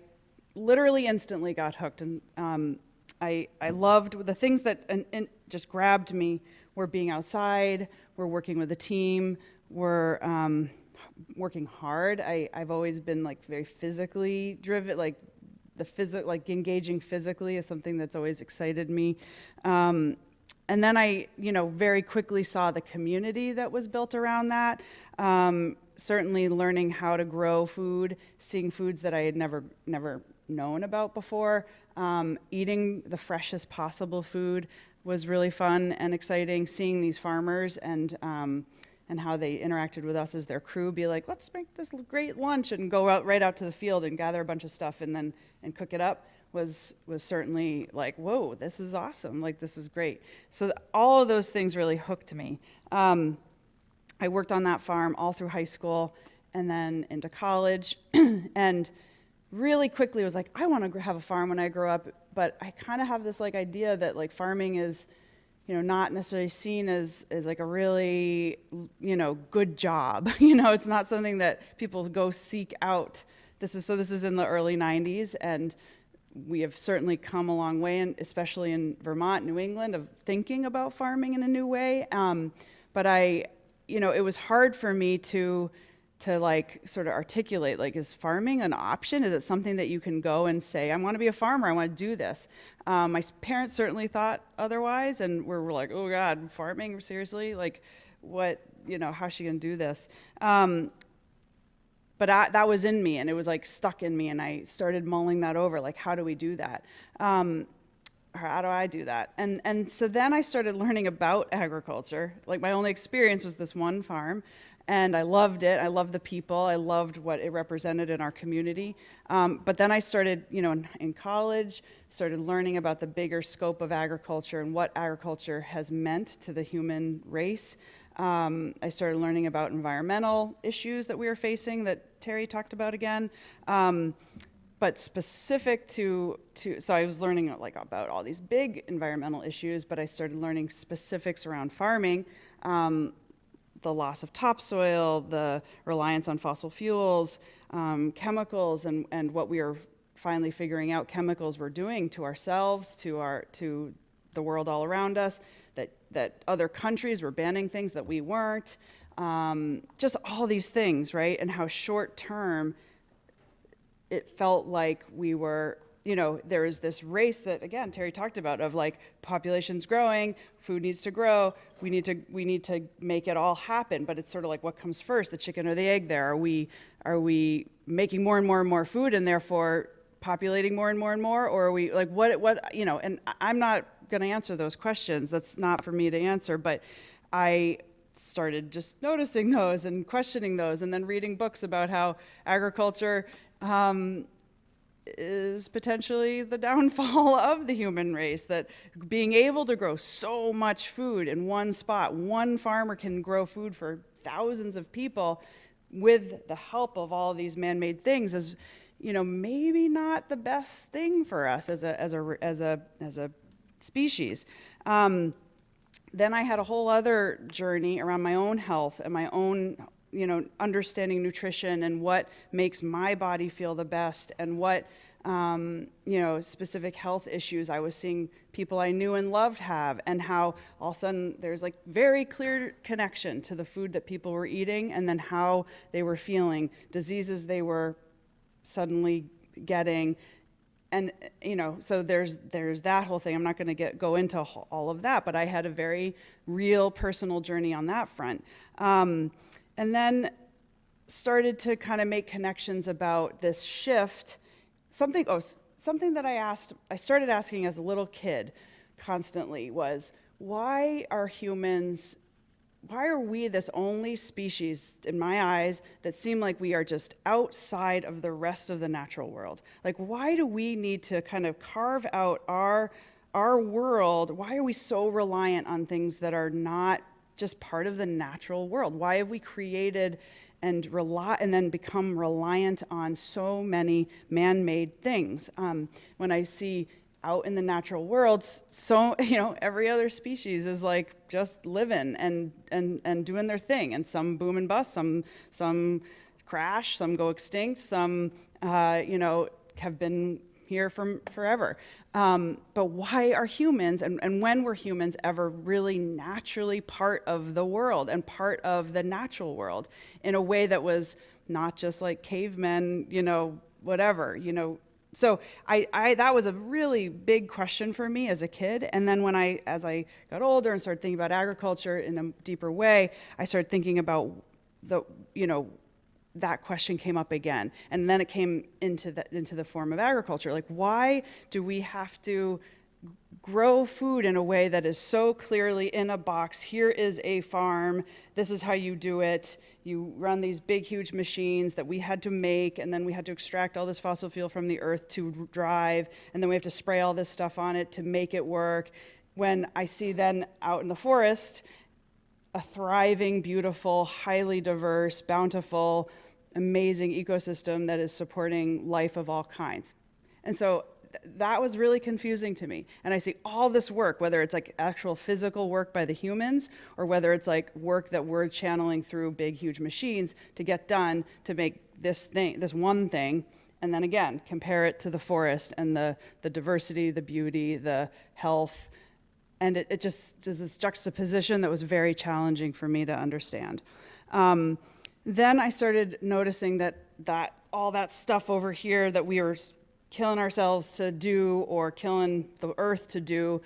literally instantly got hooked. And um, I, I loved the things that and, and just grabbed me were being outside, were working with a team, were um, working hard. I, I've always been like very physically driven, like the physical, like engaging physically is something that's always excited me. Um, and then I, you know, very quickly saw the community that was built around that. Um, certainly learning how to grow food, seeing foods that I had never, never known about before. Um, eating the freshest possible food was really fun and exciting. Seeing these farmers and um, and how they interacted with us as their crew, be like, let's make this great lunch and go out right out to the field and gather a bunch of stuff and then and cook it up was was certainly like, whoa, this is awesome. Like this is great. So all of those things really hooked me. Um, I worked on that farm all through high school and then into college, and really quickly was like, I want to have a farm when I grow up. But I kind of have this like idea that like farming is you know, not necessarily seen as, as like a really, you know, good job. you know, it's not something that people go seek out. This is, so this is in the early 90s, and we have certainly come a long way, and especially in Vermont, New England, of thinking about farming in a new way. Um, but I, you know, it was hard for me to, to like sort of articulate like is farming an option? Is it something that you can go and say i want to be a farmer i want to do this? Um, my parents certainly thought otherwise and we're, we're like oh god farming? Seriously? Like what you know how's she going to do this? Um, but I, that was in me and it was like stuck in me and i started mulling that over like how do we do that? Um, how do i do that? And and so then i started learning about agriculture. Like my only experience was this one farm and I loved it. I loved the people. I loved what it represented in our community. Um, but then I started, you know, in, in, college, started learning about the bigger scope of agriculture and what agriculture has meant to the human race. Um, I started learning about environmental issues that we were facing that Terry talked about again. Um, but specific to, to, so I was learning like about all these big environmental issues, but I started learning specifics around farming. Um, the loss of topsoil, the reliance on fossil fuels, um, chemicals, and, and what we are finally figuring out chemicals we're doing to ourselves, to, our, to the world all around us, that, that other countries were banning things that we weren't. Um, just all these things, right? And how short term it felt like we were you know, there is this race that again Terry talked about of like population's growing, food needs to grow, we need to we need to make it all happen. But it's sort of like what comes first, the chicken or the egg? There are we are we making more and more and more food and therefore populating more and more and more, or are we like what what you know? And I'm not going to answer those questions. That's not for me to answer. But I started just noticing those and questioning those, and then reading books about how agriculture um, is potentially the downfall of the human race that being able to grow so much food in one spot one farmer can grow food for thousands of people with the help of all of these man-made things is you know maybe not the best thing for us as a as a as a as a species. Um, then i had a whole other journey around my own health and my own you know, understanding nutrition and what makes my body feel the best and what, um, you know, specific health issues I was seeing people I knew and loved have, and how all of a sudden there's like very clear connection to the food that people were eating and then how they were feeling, diseases they were suddenly getting. And you know, so there's there's that whole thing. I'm not going to get go into all of that, but I had a very real personal journey on that front. Um, and then started to kind of make connections about this shift. Something, oh, something that I asked, I started asking as a little kid constantly was, why are humans, why are we this only species, in my eyes, that seem like we are just outside of the rest of the natural world? Like, why do we need to kind of carve out our, our world? Why are we so reliant on things that are not just part of the natural world? Why have we created and rely and then become reliant on so many man-made things? Um, when I see out in the natural world, so you know every other species is like just living and and and doing their thing, and some boom and bust, some some crash, some go extinct, some uh, you know have been here from forever. Um, but why are humans and, and when were humans ever really naturally part of the world and part of the natural world in a way that was not just like cavemen, you know, whatever, you know. So I, I that was a really big question for me as a kid. And then when I as I got older and started thinking about agriculture in a deeper way, I started thinking about the you know that question came up again. And then it came into the into the form of agriculture. Like why do we have to grow food in a way that is so clearly in a box? Here is a farm. This is how you do it. You run these big huge machines that we had to make and then we had to extract all this fossil fuel from the earth to drive and then we have to spray all this stuff on it to make it work. When i see then out in the forest a thriving, beautiful, highly diverse, bountiful, amazing ecosystem that is supporting life of all kinds. And so th- that was really confusing to me. And I see all this work, whether it's like actual physical work by the humans or whether it's like work that we're channeling through big, huge machines to get done to make this thing, this one thing. And then again, compare it to the forest and the, the diversity, the beauty, the health, and it, it just just this juxtaposition that was very challenging for me to understand. Um, then I started noticing that that all that stuff over here that we were killing ourselves to do or killing the earth to do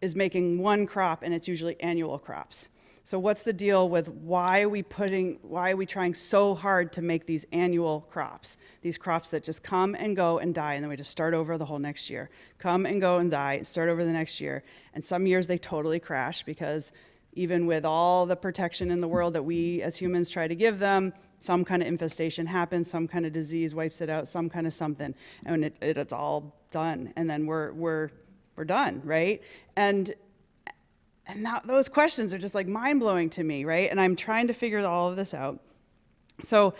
is making one crop, and it's usually annual crops. So what's the deal with why are we putting, why are we trying so hard to make these annual crops? These crops that just come and go and die, and then we just start over the whole next year. Come and go and die, and start over the next year. And some years they totally crash because even with all the protection in the world that we as humans try to give them, some kind of infestation happens, some kind of disease wipes it out, some kind of something, and it, it, it's all done. And then we're, we're, we're done, right? And and that, those questions are just like mind blowing to me, right? And I'm trying to figure all of this out. So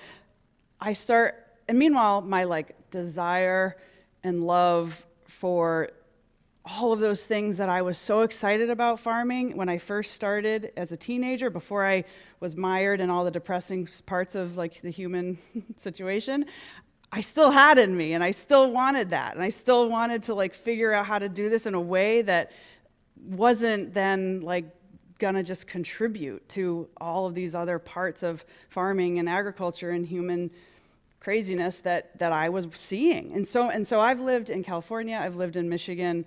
I start, and meanwhile, my like desire and love for all of those things that I was so excited about farming when I first started as a teenager, before I was mired in all the depressing parts of like the human situation, I still had in me and I still wanted that. And I still wanted to like figure out how to do this in a way that wasn't then like gonna just contribute to all of these other parts of farming and agriculture and human craziness that that I was seeing. And so and so I've lived in California, I've lived in Michigan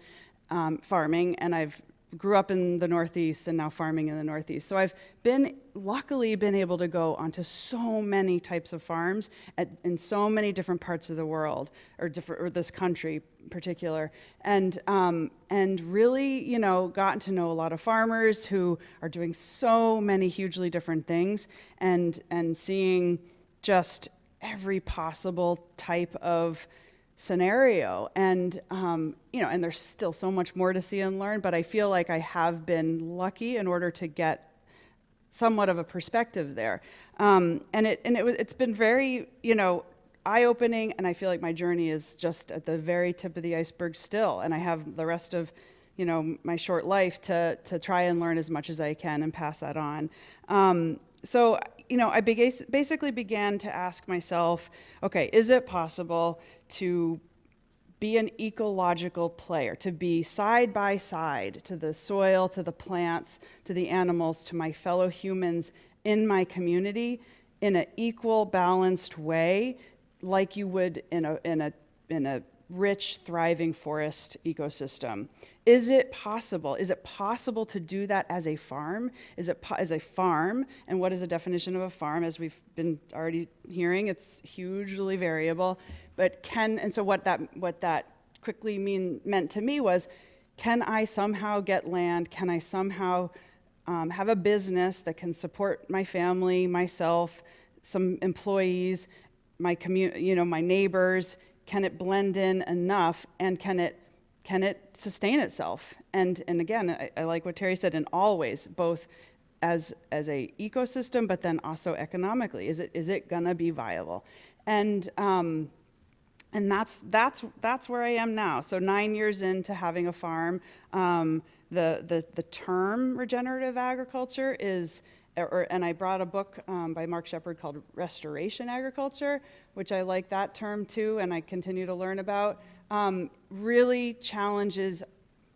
um, farming, and I've grew up in the Northeast and now farming in the Northeast. So I've been, luckily, been able to go onto so many types of farms at, in so many different parts of the world, or, different, or this country in particular, and, um, and really, you know, gotten to know a lot of farmers who are doing so many hugely different things and, and seeing just every possible type of scenario. And um, you know and there's still so much more to see and learn but i feel like i have been lucky in order to get somewhat of a perspective there. Um, and it and it it's been very you know eye-opening and i feel like my journey is just at the very tip of the iceberg still. And i have the rest of you know my short life to to try and learn as much as i can and pass that on. Um, so you know, I basically began to ask myself, okay, is it possible to be an ecological player, to be side by side to the soil, to the plants, to the animals, to my fellow humans in my community in an equal, balanced way, like you would in a, in a, in a rich, thriving forest ecosystem. Is it possible? Is it possible to do that as a farm? Is it as a farm? And what is the definition of a farm? As we've been already hearing, it's hugely variable. But can and so what that what that quickly mean meant to me was, can I somehow get land? Can I somehow um, have a business that can support my family, myself, some employees, my community, you know, my neighbors? Can it blend in enough? And can it can it sustain itself? And, and again, I, I like what Terry said in all ways, both as, as a ecosystem, but then also economically. Is it, is it gonna be viable? And, um, and that's, that's, that's where I am now. So nine years into having a farm, um, the, the, the term regenerative agriculture is or, and I brought a book um, by Mark Shepard called Restoration Agriculture, which I like that term too, and I continue to learn about. Um, really challenges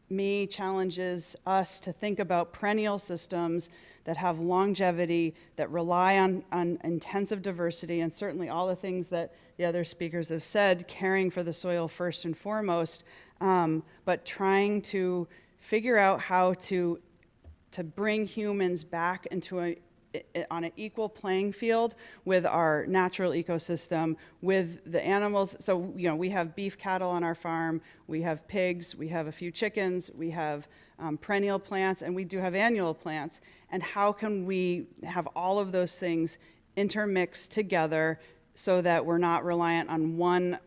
me, challenges us to think about perennial systems that have longevity, that rely on, on intensive diversity, and certainly all the things that the other speakers have said, caring for the soil first and foremost, um, but trying to figure out how to to bring humans back into a on an equal playing field with our natural ecosystem, with the animals. So, you know, we have beef cattle on our farm, we have pigs, we have a few chickens, we have um, perennial plants, and we do have annual plants. And how can we have all of those things intermixed together so that we're not reliant on one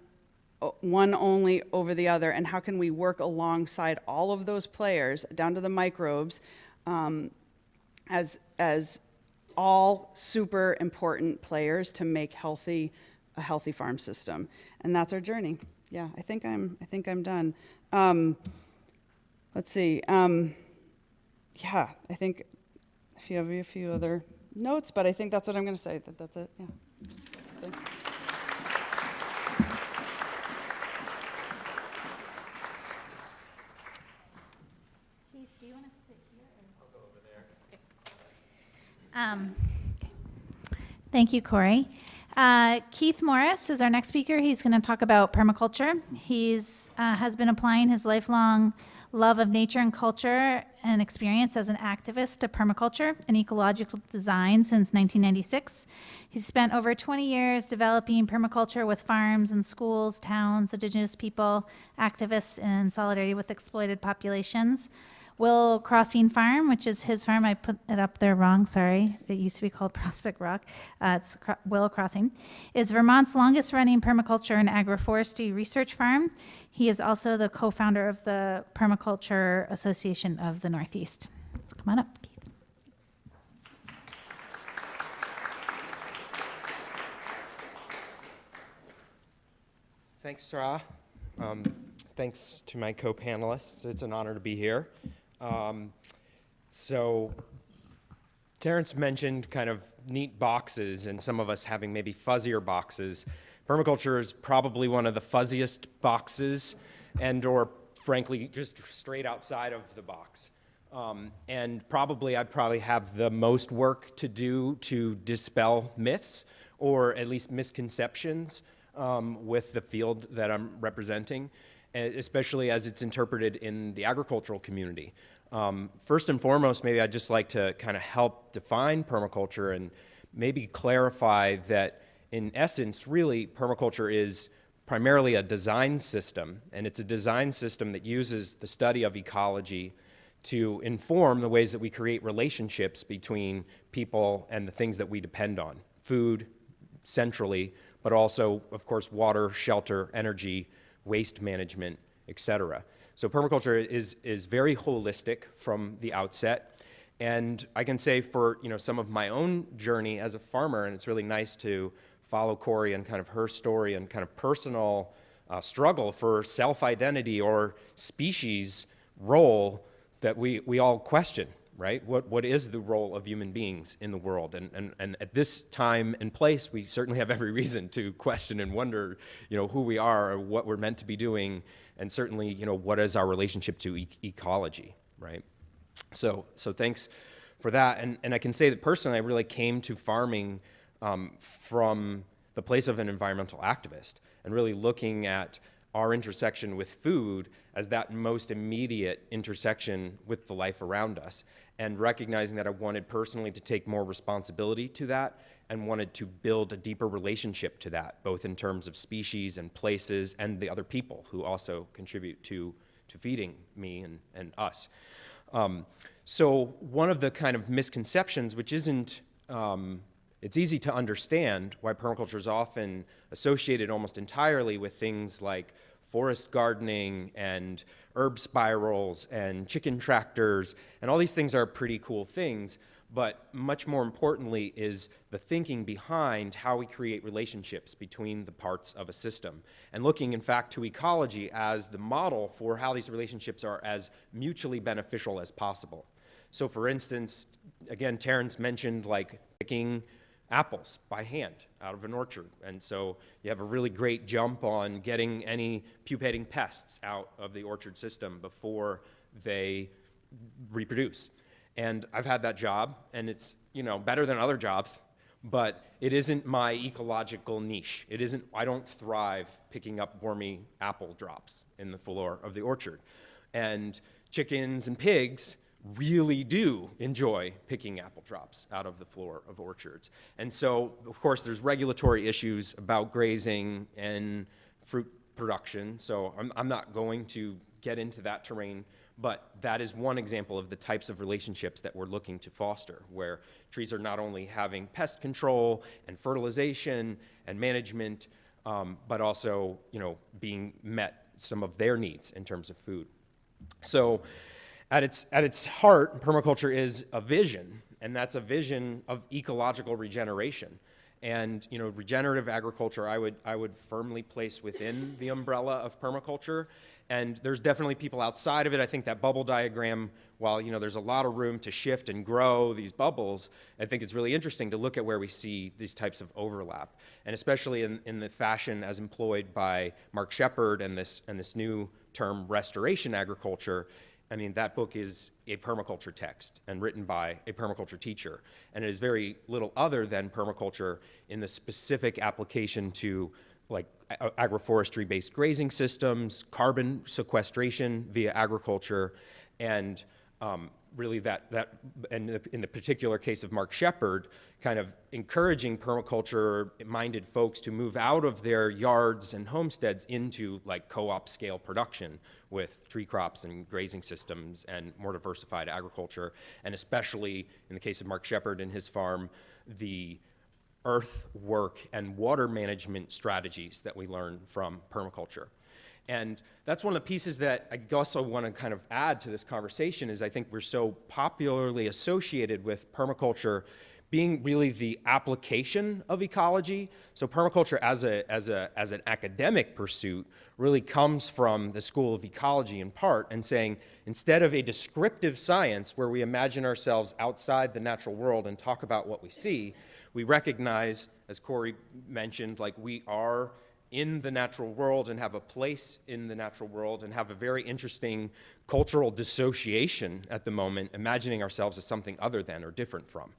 one only over the other, and how can we work alongside all of those players, down to the microbes, um, as as all super important players to make healthy a healthy farm system, and that's our journey. Yeah, I think I'm I think I'm done. Um, let's see. Um, yeah, I think if you have a few other notes, but I think that's what I'm going to say. That that's it. Yeah. Thanks. Keith, do you want to sit here? I'll go over there. Um, Thank you, Corie. Uh, Keith Morris is our next speaker. He's going to talk about permaculture. He's uh, has been applying his lifelong love of nature and culture and experience as an activist to permaculture and ecological design since 1996. He's spent over 20 years developing permaculture with farms and schools, towns, indigenous people, activists in solidarity with exploited populations. Willow Crossing Farm, which is his farm, I put it up there wrong, sorry. It used to be called Prospect Rock. Uh, it's Cro- Willow Crossing, is Vermont's longest running permaculture and agroforestry research farm. He is also the co founder of the Permaculture Association of the Northeast. So come on up. Thanks, Sarah. Um, thanks to my co-panelists. It's an honor to be here. Um, so, Terrence mentioned kind of neat boxes, and some of us having maybe fuzzier boxes. Permaculture is probably one of the fuzziest boxes, and/or frankly, just straight outside of the box. Um, and probably, I'd probably have the most work to do to dispel myths, or at least misconceptions um, with the field that I'm representing, especially as it's interpreted in the agricultural community. Um, first and foremost, maybe I'd just like to kind of help define permaculture and maybe clarify that, in essence, really, permaculture is primarily a design system, and it's a design system that uses the study of ecology to inform the ways that we create relationships between people and the things that we depend on food, centrally, but also, of course, water, shelter, energy, waste management, etc. So permaculture is, is very holistic from the outset. And I can say for you know some of my own journey as a farmer, and it's really nice to follow Corie and kind of her story and kind of personal uh, struggle for self-identity or species role that we, we all question, right? What, what is the role of human beings in the world? And, and, and at this time and place, we certainly have every reason to question and wonder, you know, who we are what we're meant to be doing, and certainly, you know, what is our relationship to e- ecology, right? So, so thanks for that. And, and I can say that personally, I really came to farming um, from the place of an environmental activist and really looking at our intersection with food as that most immediate intersection with the life around us and recognizing that I wanted personally to take more responsibility to that and wanted to build a deeper relationship to that, both in terms of species and places and the other people who also contribute to, to feeding me and, and us. Um, so one of the kind of misconceptions, which isn't, um, it's easy to understand why permaculture is often associated almost entirely with things like forest gardening and herb spirals and chicken tractors, and all these things are pretty cool things. But much more importantly is the thinking behind how we create relationships between the parts of a system. And looking, in fact, to ecology as the model for how these relationships are as mutually beneficial as possible. So for instance, again, Terrence mentioned like picking apples by hand out of an orchard. And so you have a really great jump on getting any pupating pests out of the orchard system before they reproduce. And I've had that job, and it's, you know, better than other jobs, but it isn't my ecological niche. It isn't, I don't thrive picking up wormy apple drops in the floor of the orchard. And chickens and pigs really do enjoy picking apple drops out of the floor of orchards. And so, of course, there's regulatory issues about grazing and fruit production. So I'm, I'm not going to get into that terrain, but that is one example of the types of relationships that we're looking to foster, where trees are not only having pest control and fertilization and management, um, but also, you know, being met some of their needs in terms of food. So at its, at its heart, permaculture is a vision, and that's a vision of ecological regeneration. And you know, regenerative agriculture, I would, I would firmly place within the umbrella of permaculture. And there's definitely people outside of it. I think that bubble diagram, while you know, there's a lot of room to shift and grow these bubbles, I think it's really interesting to look at where we see these types of overlap. And especially in, in the fashion as employed by Mark Shepard and this, and this new term restoration agriculture, I mean, that book is a permaculture text and written by a permaculture teacher. And it is very little other than permaculture in the specific application to like agroforestry-based grazing systems, carbon sequestration via agriculture, and um, really that, that and in the particular case of Mark Shepard, kind of encouraging permaculture-minded folks to move out of their yards and homesteads into like co-op scale production with tree crops and grazing systems and more diversified agriculture, and especially in the case of Mark Shepard and his farm, the earth work and water management strategies that we learn from permaculture. And that's one of the pieces that I also want to kind of add to this conversation is I think we're so popularly associated with permaculture being really the application of ecology. So permaculture as, a, as, a, as an academic pursuit really comes from the School of Ecology in part and saying instead of a descriptive science where we imagine ourselves outside the natural world and talk about what we see, we recognize, as Corie mentioned, like we are in the natural world and have a place in the natural world and have a very interesting cultural dissociation at the moment, imagining ourselves as something other than or different from.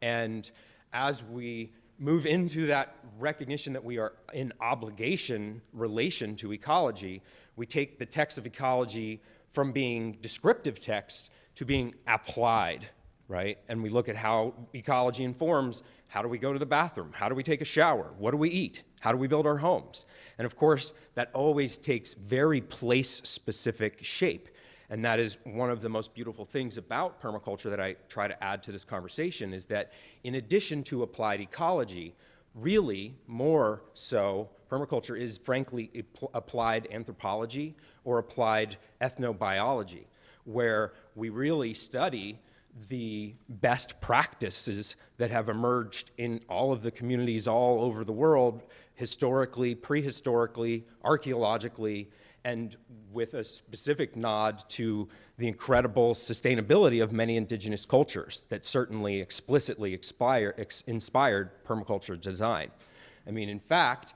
And as we move into that recognition that we are in obligation relation to ecology, we take the text of ecology from being descriptive text to being applied, right? And we look at how ecology informs how do we go to the bathroom? How do we take a shower? What do we eat? How do we build our homes? And of course, that always takes very place-specific shape. And that is one of the most beautiful things about permaculture that I try to add to this conversation is that in addition to applied ecology, really more so, permaculture is frankly applied anthropology or applied ethnobiology, where we really study the best practices that have emerged in all of the communities all over the world, historically, prehistorically, archaeologically, and with a specific nod to the incredible sustainability of many indigenous cultures that certainly explicitly expire, ex inspired permaculture design. I mean, in fact,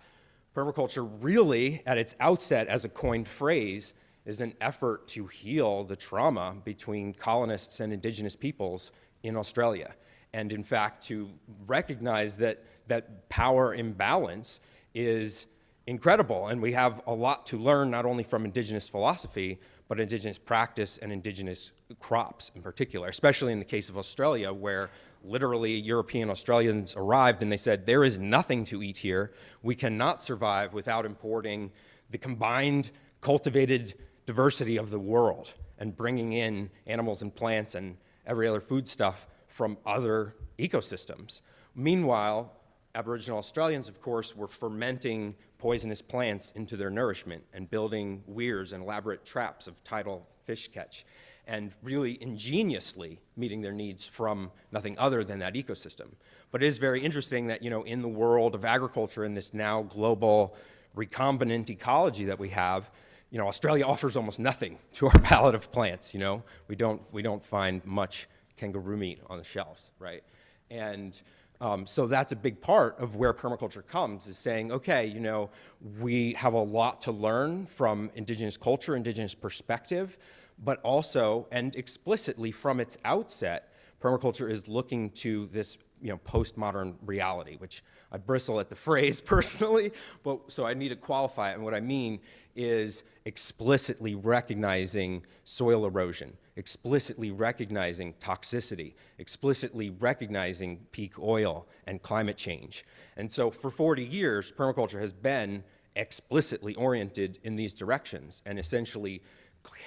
permaculture really, at its outset as a coined phrase, is an effort to heal the trauma between colonists and indigenous peoples in Australia. And in fact, to recognize that that power imbalance is incredible. And we have a lot to learn, not only from indigenous philosophy, but indigenous practice and indigenous crops in particular, especially in the case of Australia, where literally European Australians arrived and they said, there is nothing to eat here. We cannot survive without importing the combined cultivated diversity of the world and bringing in animals and plants and every other foodstuff from other ecosystems. Meanwhile, Aboriginal Australians, of course, were fermenting poisonous plants into their nourishment and building weirs and elaborate traps of tidal fish catch and really ingeniously meeting their needs from nothing other than that ecosystem. But it is very interesting that, you know, in the world of agriculture, in this now global recombinant ecology that we have, you know, Australia offers almost nothing to our palate of plants, you know? We don't, we don't find much kangaroo meat on the shelves, right? And um, so that's a big part of where permaculture comes, is saying, okay, you know, we have a lot to learn from indigenous culture, indigenous perspective, but also, and explicitly from its outset, permaculture is looking to this, you know, postmodern reality, which I bristle at the phrase personally, but so I need to qualify it. And what I mean is explicitly recognizing soil erosion, explicitly recognizing toxicity, explicitly recognizing peak oil and climate change. And so for 40 years, permaculture has been explicitly oriented in these directions and essentially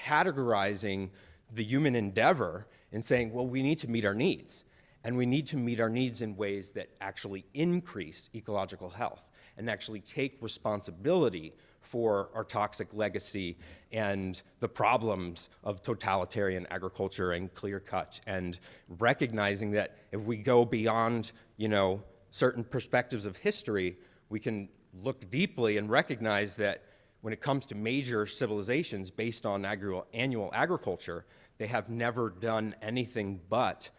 categorizing the human endeavor and saying, well, we need to meet our needs. And we need to meet our needs in ways that actually increase ecological health and actually take responsibility for our toxic legacy and the problems of totalitarian agriculture and clear cut and recognizing that if we go beyond, you know, certain perspectives of history, we can look deeply and recognize that when it comes to major civilizations based on agri annual agriculture, they have never done anything but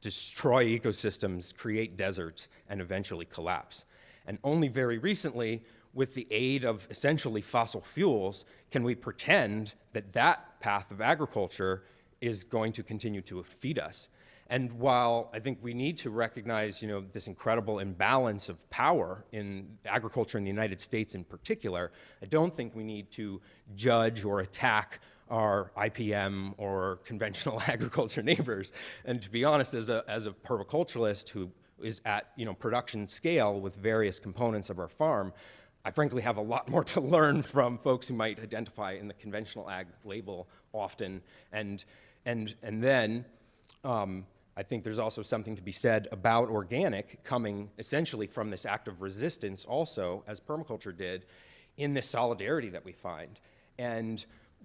destroy ecosystems, create deserts, and eventually collapse. And only very recently, with the aid of essentially fossil fuels, can we pretend that that path of agriculture is going to continue to feed us. And while I think we need to recognize, you know, this incredible imbalance of power in agriculture in the United States in particular, I don't think we need to judge or attack our IPM or conventional agriculture neighbors. And to be honest, as a, as a permaculturalist who is at, you know, production scale with various components of our farm, I frankly have a lot more to learn from folks who might identify in the conventional ag label often. And, and, and then, um, I think there's also something to be said about organic coming essentially from this act of resistance also, as permaculture did, in this solidarity that we find. And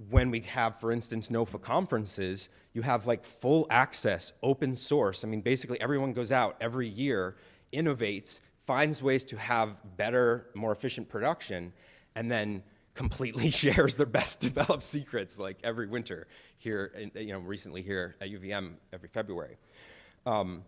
when we have, for instance, NOFA conferences, you have like full access, open source. I mean, basically everyone goes out every year, innovates, finds ways to have better, more efficient production, and then completely shares their best developed secrets like every winter here, you know, recently here at UVM every February. Um,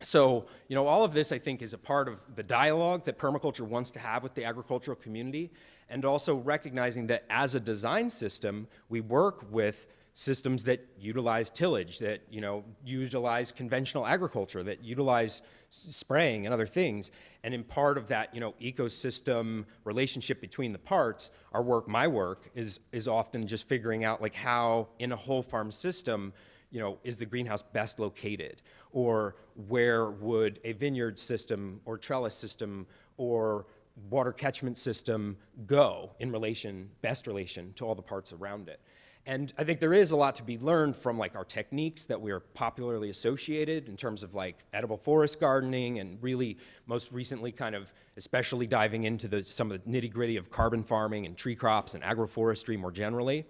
so, you know, all of this I think is a part of the dialogue that permaculture wants to have with the agricultural community and also recognizing that as a design system, we work with systems that utilize tillage, that, you know, utilize conventional agriculture, that utilize spraying and other things. And in part of that, you know, ecosystem relationship between the parts, our work, my work, is, is often just figuring out like how in a whole farm system, you know, is the greenhouse best located? Or where would a vineyard system or trellis system or water catchment system go in relation, best relation to all the parts around it? And I think there is a lot to be learned from like our techniques that we are popularly associated in terms of like edible forest gardening and really most recently kind of especially diving into the, some of the nitty gritty of carbon farming and tree crops and agroforestry more generally.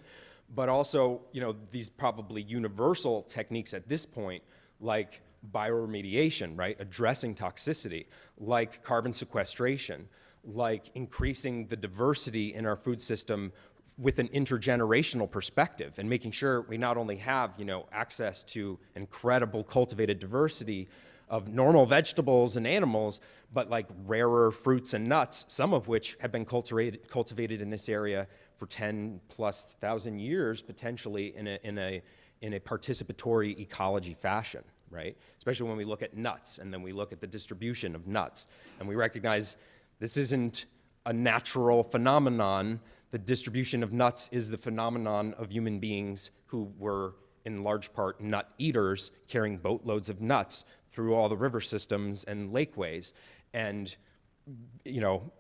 But also, you know, these probably universal techniques at this point, like bioremediation, right, addressing toxicity, like carbon sequestration, like increasing the diversity in our food system with an intergenerational perspective and making sure we not only have, you know, access to incredible cultivated diversity of normal vegetables and animals, but like rarer fruits and nuts, some of which have been cultivated, cultivated in this area for 10 plus thousand years potentially in a, in a, in a participatory ecology fashion, right? Especially when we look at nuts and then we look at the distribution of nuts and we recognize this isn't a natural phenomenon. The distribution of nuts is the phenomenon of human beings who were in large part nut eaters carrying boatloads of nuts through all the river systems and lakeways and you know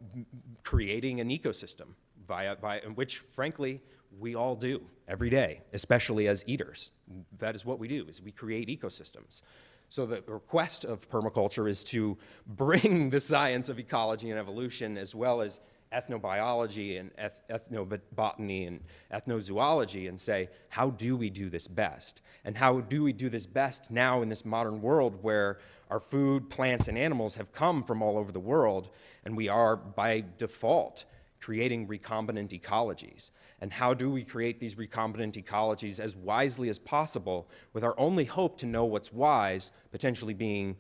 creating an ecosystem via, via which frankly we all do every day, especially as eaters. That is what we do, is we create ecosystems. So the request of permaculture is to bring the science of ecology and evolution as well as ethnobiology and eth ethnobotany and ethnozoology and say, how do we do this best? And how do we do this best now in this modern world where our food, plants, and animals have come from all over the world and we are by default creating recombinant ecologies. And how do we create these recombinant ecologies as wisely as possible with our only hope to know what's wise, potentially being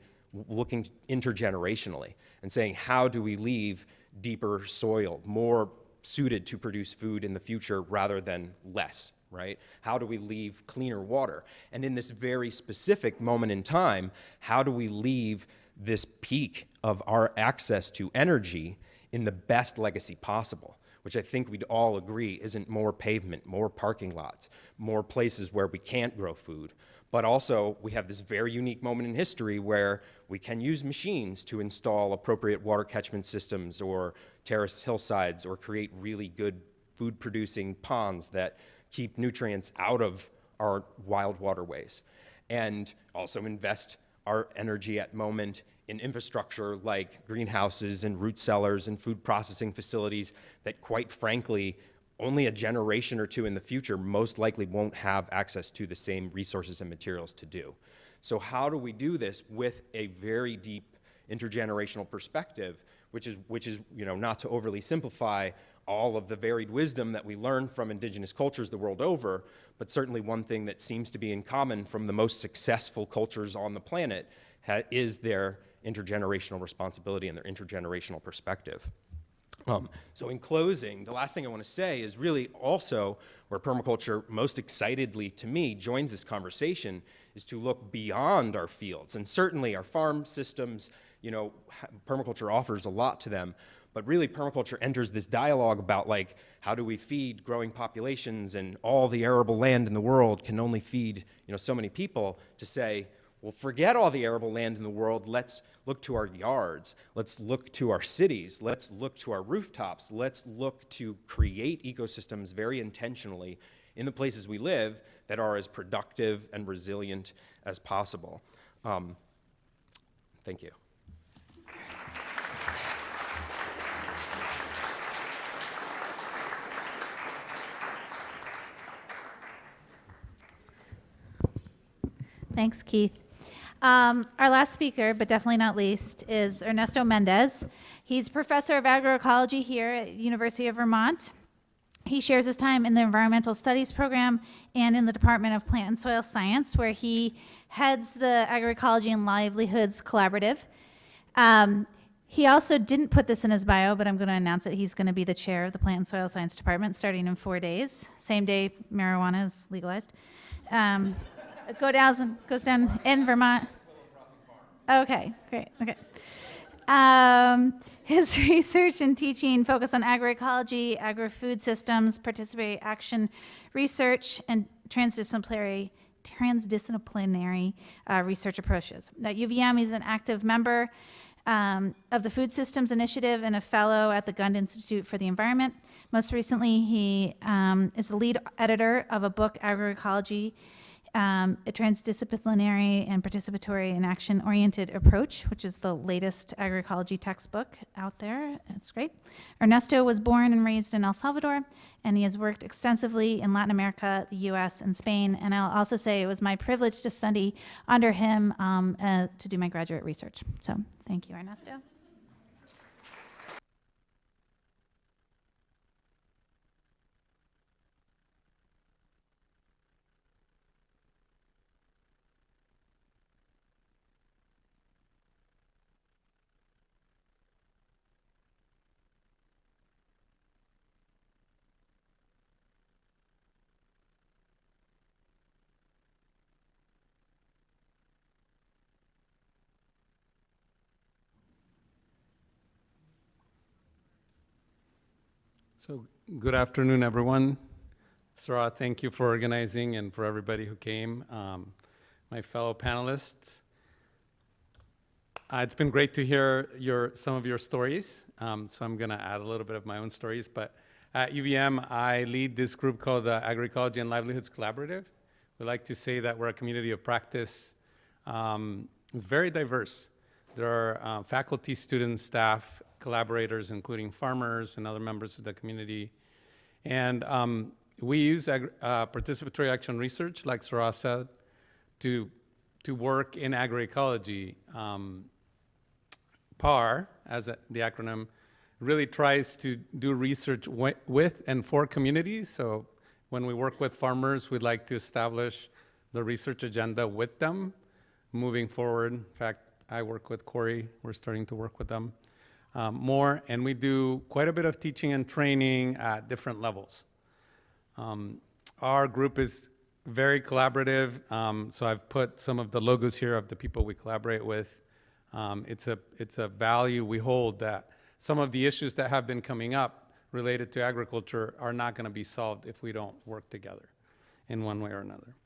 looking intergenerationally and saying, how do we leave deeper soil, more suited to produce food in the future rather than less, right? How do we leave cleaner water? And in this very specific moment in time, how do we leave this peak of our access to energy in the best legacy possible? Which I think we'd all agree isn't more pavement, more parking lots, more places where we can't grow food, but also we have this very unique moment in history where we can use machines to install appropriate water catchment systems or terrace hillsides or create really good food producing ponds that keep nutrients out of our wild waterways and also invest our energy at moment in infrastructure like greenhouses and root cellars and food processing facilities that quite frankly only a generation or two in the future most likely won't have access to the same resources and materials to do. So how do we do this with a very deep intergenerational perspective, which is, which is you know, not to overly simplify all of the varied wisdom that we learn from indigenous cultures the world over, but certainly one thing that seems to be in common from the most successful cultures on the planet is their intergenerational responsibility and their intergenerational perspective. Um, so in closing, the last thing I want to say is really also where permaculture most excitedly to me joins this conversation is to look beyond our fields. And certainly our farm systems, you know, permaculture offers a lot to them, but really permaculture enters this dialogue about like, how do we feed growing populations and all the arable land in the world can only feed, you know, so many people to say, well, forget all the arable land in the world. Let's look to our yards. Let's look to our cities. Let's look to our rooftops. Let's look to create ecosystems very intentionally in the places we live that are as productive and resilient as possible. Um, thank you. Thanks, Keith. Um, our last speaker, but definitely not least, is Ernesto Mendez. He's professor of agroecology here at University of Vermont. He shares his time in the environmental studies program and in the Department of Plant and Soil Science, where he heads the Agroecology and Livelihoods Collaborative. Um, he also didn't put this in his bio, but I'm going to announce it. He's going to be the chair of the Plant and Soil Science Department starting in four days, same day marijuana is legalized. Um, go down, goes down in Vermont. Okay, great. Okay. Um, his research and teaching focus on agroecology, agri-food systems, participatory action research, and transdisciplinary transdisciplinary uh, research approaches. At UVM, he's an active member um, of the Food Systems Initiative and a fellow at the Gund Institute for the Environment. Most recently, he um, is the lead editor of a book, Agroecology um, a transdisciplinary and participatory and action-oriented approach, which is the latest agroecology textbook out there. It's great. Ernesto was born and raised in El Salvador, and he has worked extensively in Latin America, the U.S., and Spain. And I'll also say it was my privilege to study under him um, uh, to do my graduate research. So thank you, Ernesto. So, good afternoon, everyone. Sarah, thank you for organizing and for everybody who came. Um, my fellow panelists, uh, it's been great to hear your some of your stories. Um, so I'm going to add a little bit of my own stories. But at UVM, I lead this group called the Agroecology and Livelihoods Collaborative. We like to say that we're a community of practice. Um, it's very diverse. There are uh, faculty, students, staff, collaborators, including farmers and other members of the community. And um, we use uh, participatory action research, like Sarah said, to, to work in agroecology. Um, PAR, as a, the acronym, really tries to do research with and for communities. So when we work with farmers, we'd like to establish the research agenda with them moving forward. In fact, I work with Corie. We're starting to work with them um, more, and we do quite a bit of teaching and training at different levels. Um, our group is very collaborative, um, so I've put some of the logos here of the people we collaborate with. Um, it's a it's a value we hold that some of the issues that have been coming up related to agriculture are not going to be solved if we don't work together in one way or another.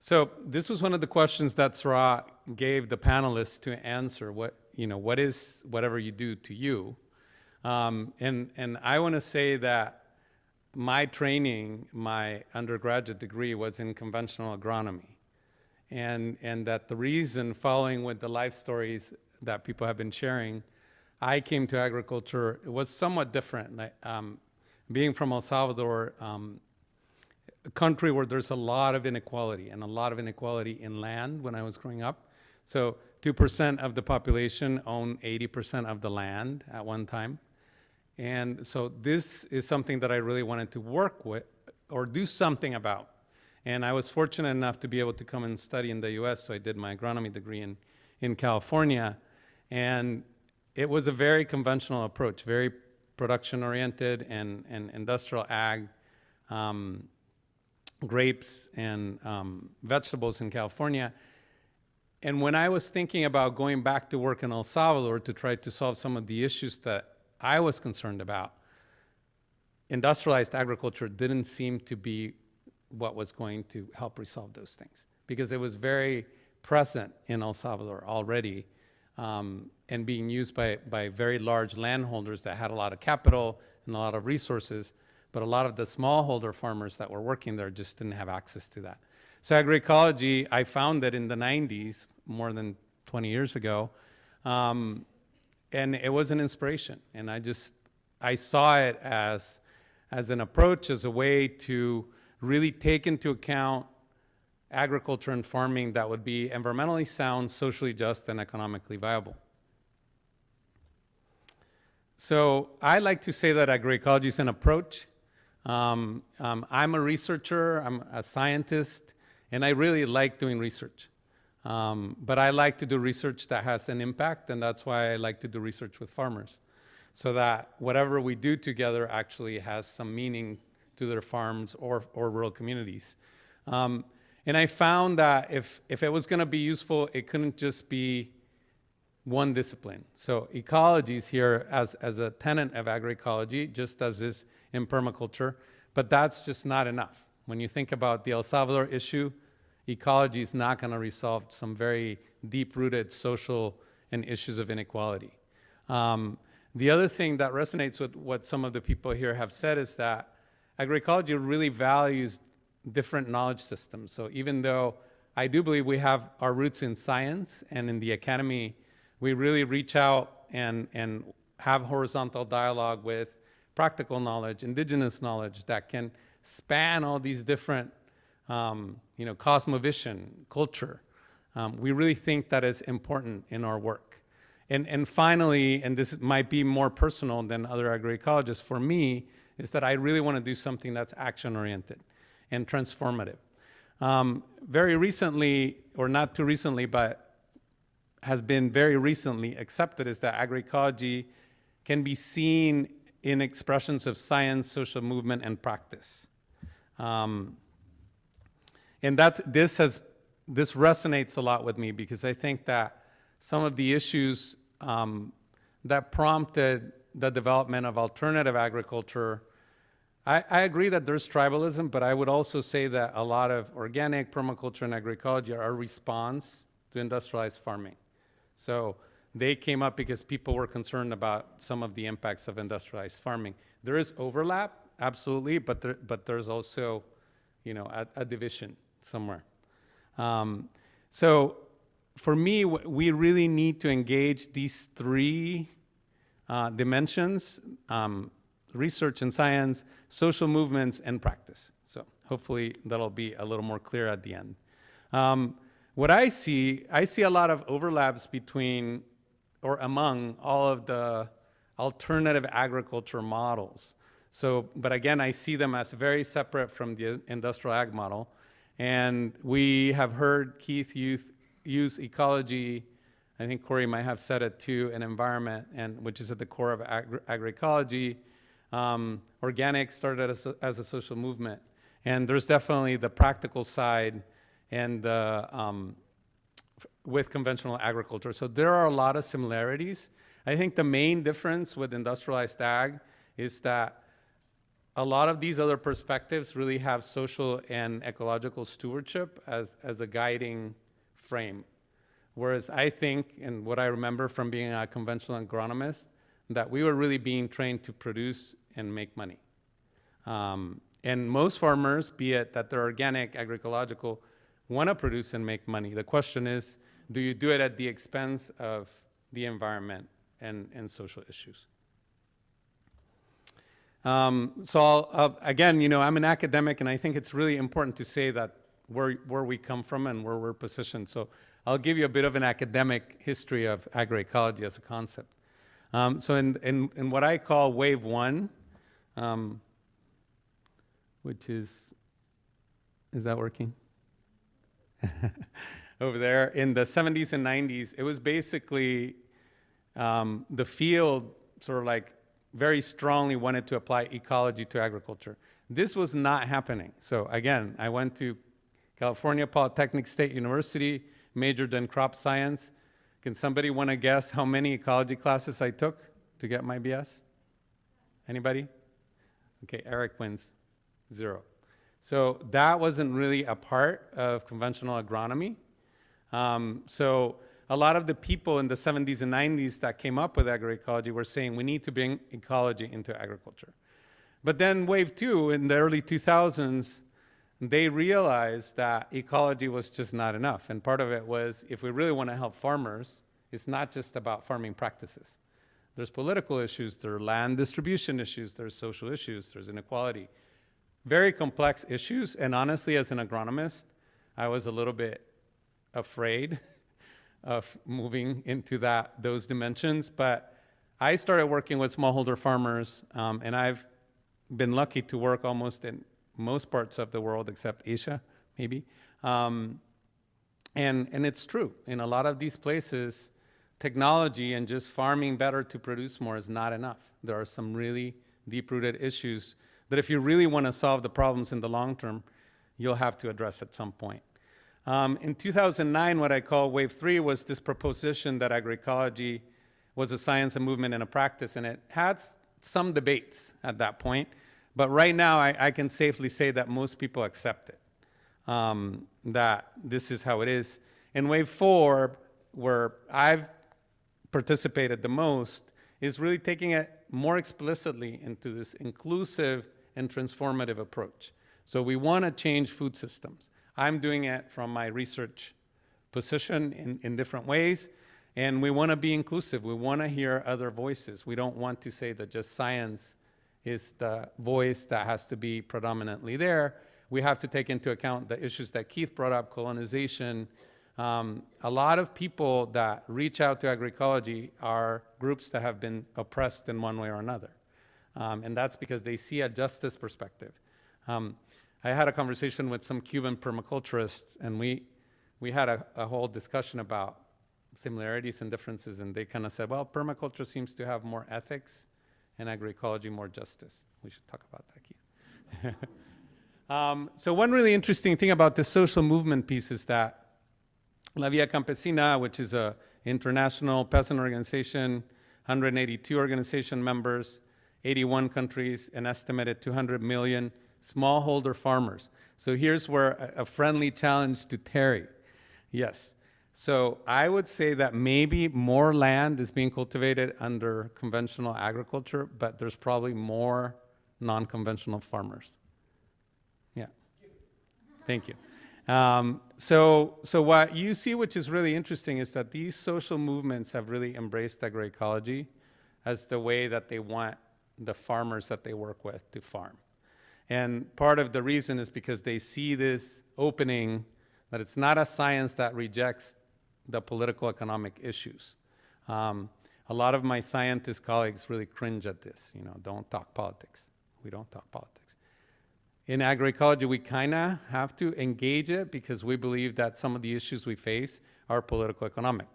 So this was one of the questions that Sarah gave the panelists to answer. What you know, what is whatever you do to you? Um, and and I want to say that my training, my undergraduate degree was in conventional agronomy, and and that the reason, following with the life stories that people have been sharing, I came to agriculture. It was somewhat different. Like, um, being from El Salvador. Um, a country where there's a lot of inequality and a lot of inequality in land when I was growing up. So 2% of the population own 80% of the land at one time. And so this is something that I really wanted to work with or do something about. And I was fortunate enough to be able to come and study in the US, so I did my agronomy degree in, in California. And it was a very conventional approach, very production oriented and, and industrial ag. Um, grapes and um, vegetables in California. And when I was thinking about going back to work in El Salvador to try to solve some of the issues that I was concerned about, industrialized agriculture didn't seem to be what was going to help resolve those things because it was very present in El Salvador already um, and being used by, by very large landholders that had a lot of capital and a lot of resources but a lot of the smallholder farmers that were working there just didn't have access to that. So agroecology, I found that in the 90s, more than 20 years ago, um, and it was an inspiration. And I just, I saw it as, as an approach, as a way to really take into account agriculture and farming that would be environmentally sound, socially just, and economically viable. So I like to say that agroecology is an approach. Um, um, I'm a researcher, I'm a scientist, and I really like doing research. Um, but I like to do research that has an impact, and that's why I like to do research with farmers. So that whatever we do together actually has some meaning to their farms or, or rural communities. Um, and I found that if, if it was gonna be useful, it couldn't just be one discipline. So ecology is here as, as a tenet of agroecology, just as is in permaculture, but that's just not enough. When you think about the El Salvador issue, ecology is not going to resolve some very deep-rooted social and issues of inequality. Um, the other thing that resonates with what some of the people here have said is that agroecology really values different knowledge systems. So even though I do believe we have our roots in science and in the academy, we really reach out and, and have horizontal dialogue with practical knowledge, indigenous knowledge that can span all these different, um, you know, cosmovision, culture. Um, we really think that is important in our work. And, and finally, and this might be more personal than other agroecologists for me, is that I really want to do something that's action-oriented and transformative. Um, very recently, or not too recently, but has been very recently accepted is that agroecology can be seen in expressions of science, social movement, and practice. Um, and that's, this, has, this resonates a lot with me because I think that some of the issues um, that prompted the development of alternative agriculture, I, I, agree that there's tribalism, but I would also say that a lot of organic permaculture and agroecology are a response to industrialized farming. So they came up because people were concerned about some of the impacts of industrialized farming. There is overlap, absolutely, but, there, but there's also, you know, a, a division somewhere. Um, so for me, we really need to engage these three uh, dimensions, um, research and science, social movements, and practice. So hopefully that'll be a little more clear at the end. Um, what I see, I see a lot of overlaps between or among all of the alternative agriculture models. So, but again, I see them as very separate from the industrial ag model. And we have heard Keith use, use ecology, I think Corie might have said it too, an environment, and which is at the core of agri- agroecology. Um, organic started as a, as a social movement. And there's definitely the practical side and the, um, with conventional agriculture. So there are a lot of similarities. I think the main difference with industrialized ag is that a lot of these other perspectives really have social and ecological stewardship as, as a guiding frame. Whereas I think, and what I remember from being a conventional agronomist, that we were really being trained to produce and make money. Um, and most farmers, be it that they're organic, agroecological, want to produce and make money. The question is, do you do it at the expense of the environment and, and social issues? Um, so I'll- again, you know, I'm an academic, and I think it's really important to say that where, where we come from and where we're positioned. So I'll give you a bit of an academic history of agroecology as a concept. Um, so in, in, in what I call wave one, um, which is, is that working? Over there, in the 70s and 90s, it was basically um, the field sort of like very strongly wanted to apply ecology to agriculture. This was not happening. So again, I went to California Polytechnic State University, majored in crop science. Can somebody want to guess how many ecology classes I took to get my BS? Anybody? Okay, Eric wins, zero. So that wasn't really a part of conventional agronomy. Um, so a lot of the people in the 70s and 90s that came up with agroecology were saying we need to bring ecology into agriculture. But then wave two in the early 2000s, they realized that ecology was just not enough. And part of it was if we really want to help farmers, it's not just about farming practices. There's political issues, there are land distribution issues, there's social issues, there's inequality. Very complex issues. And honestly, as an agronomist, I was a little bit afraid of moving into that those dimensions. But I started working with smallholder farmers, um, and I've been lucky to work almost in most parts of the world except Asia, maybe. Um, and, and it's true. In a lot of these places, technology and just farming better to produce more is not enough. There are some really deep-rooted issues that if you really want to solve the problems in the long term, you'll have to address at some point. Um, in 2009, what I call wave three was this proposition that agroecology was a science, a movement, and a practice, and it had some debates at that point. But right now, I, I can safely say that most people accept it, um, that this is how it is. In wave four, where I've participated the most, is really taking it more explicitly into this inclusive and transformative approach. So we want to change food systems. I'm doing it from my research position in, in different ways. And we want to be inclusive. We want to hear other voices. We don't want to say that just science is the voice that has to be predominantly there. We have to take into account the issues that Keith brought up, colonization. Um, a lot of people that reach out to agroecology are groups that have been oppressed in one way or another. Um, and that's because they see a justice perspective. Um, I had a conversation with some Cuban permaculturists, and we, we had a, a whole discussion about similarities and differences, and they kind of said, well, permaculture seems to have more ethics and agroecology more justice. We should talk about that, Keith. um, so one really interesting thing about the social movement piece is that La Via Campesina, which is an international peasant organization, 182 organization members, 81 countries, an estimated 200 million smallholder farmers. So here's where a, friendly challenge to Terry. Yes. So I would say that maybe more land is being cultivated under conventional agriculture, but there's probably more non-conventional farmers. Yeah. Thank you. Um, so, so what you see, which is really interesting, is that these social movements have really embraced agroecology as the way that they want the farmers that they work with to farm. And part of the reason is because they see this opening that it's not a science that rejects the political economic issues. Um, a lot of my scientist colleagues really cringe at this. You know, don't talk politics. We don't talk politics. In agroecology, we kind of have to engage it because we believe that some of the issues we face are political economic.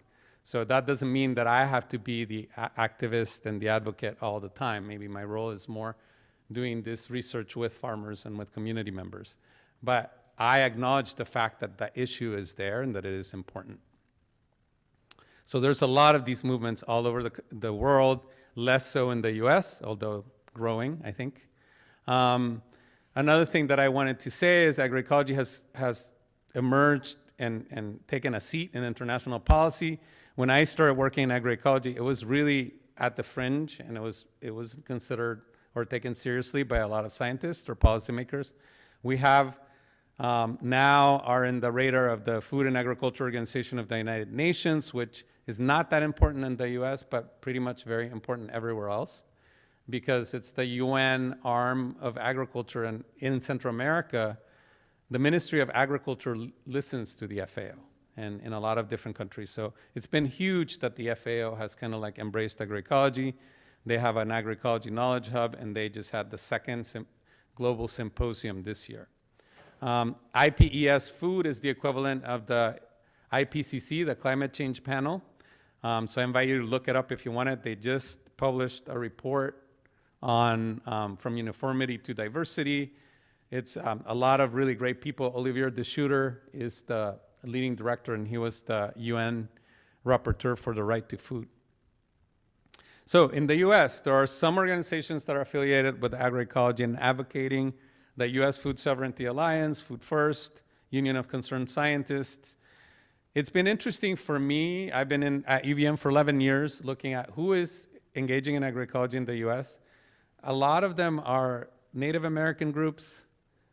So that doesn't mean that I have to be the activist and the advocate all the time. Maybe my role is more doing this research with farmers and with community members. But I acknowledge the fact that the issue is there and that it is important. So there's a lot of these movements all over the, the world, less so in the US, although growing, I think. Um, another thing that I wanted to say is agroecology has, has emerged and, and taken a seat in international policy. When I started working in agroecology, it was really at the fringe and it was, it was considered or taken seriously by a lot of scientists or policymakers. We have um, now are in the radar of the Food and Agriculture Organization of the United Nations, which is not that important in the US, but pretty much very important everywhere else because it's the UN arm of agriculture. And in Central America, the Ministry of Agriculture listens to the FAO and in a lot of different countries. So it's been huge that the FAO has kind of like embraced agroecology. They have an agroecology knowledge hub, and they just had the second global symposium this year. Um, IPES Food is the equivalent of the IPCC, the Climate Change Panel. Um, so I invite you to look it up if you want it. They just published a report on um, from uniformity to diversity. It's um, a lot of really great people. Olivier de is the leading director, and he was the UN rapporteur for the right to food. So in the US, there are some organizations that are affiliated with agroecology and advocating the US Food Sovereignty Alliance, Food First, Union of Concerned Scientists. It's been interesting for me. I've been in, at UVM for 11 years looking at who is engaging in agroecology in the US. A lot of them are Native American groups,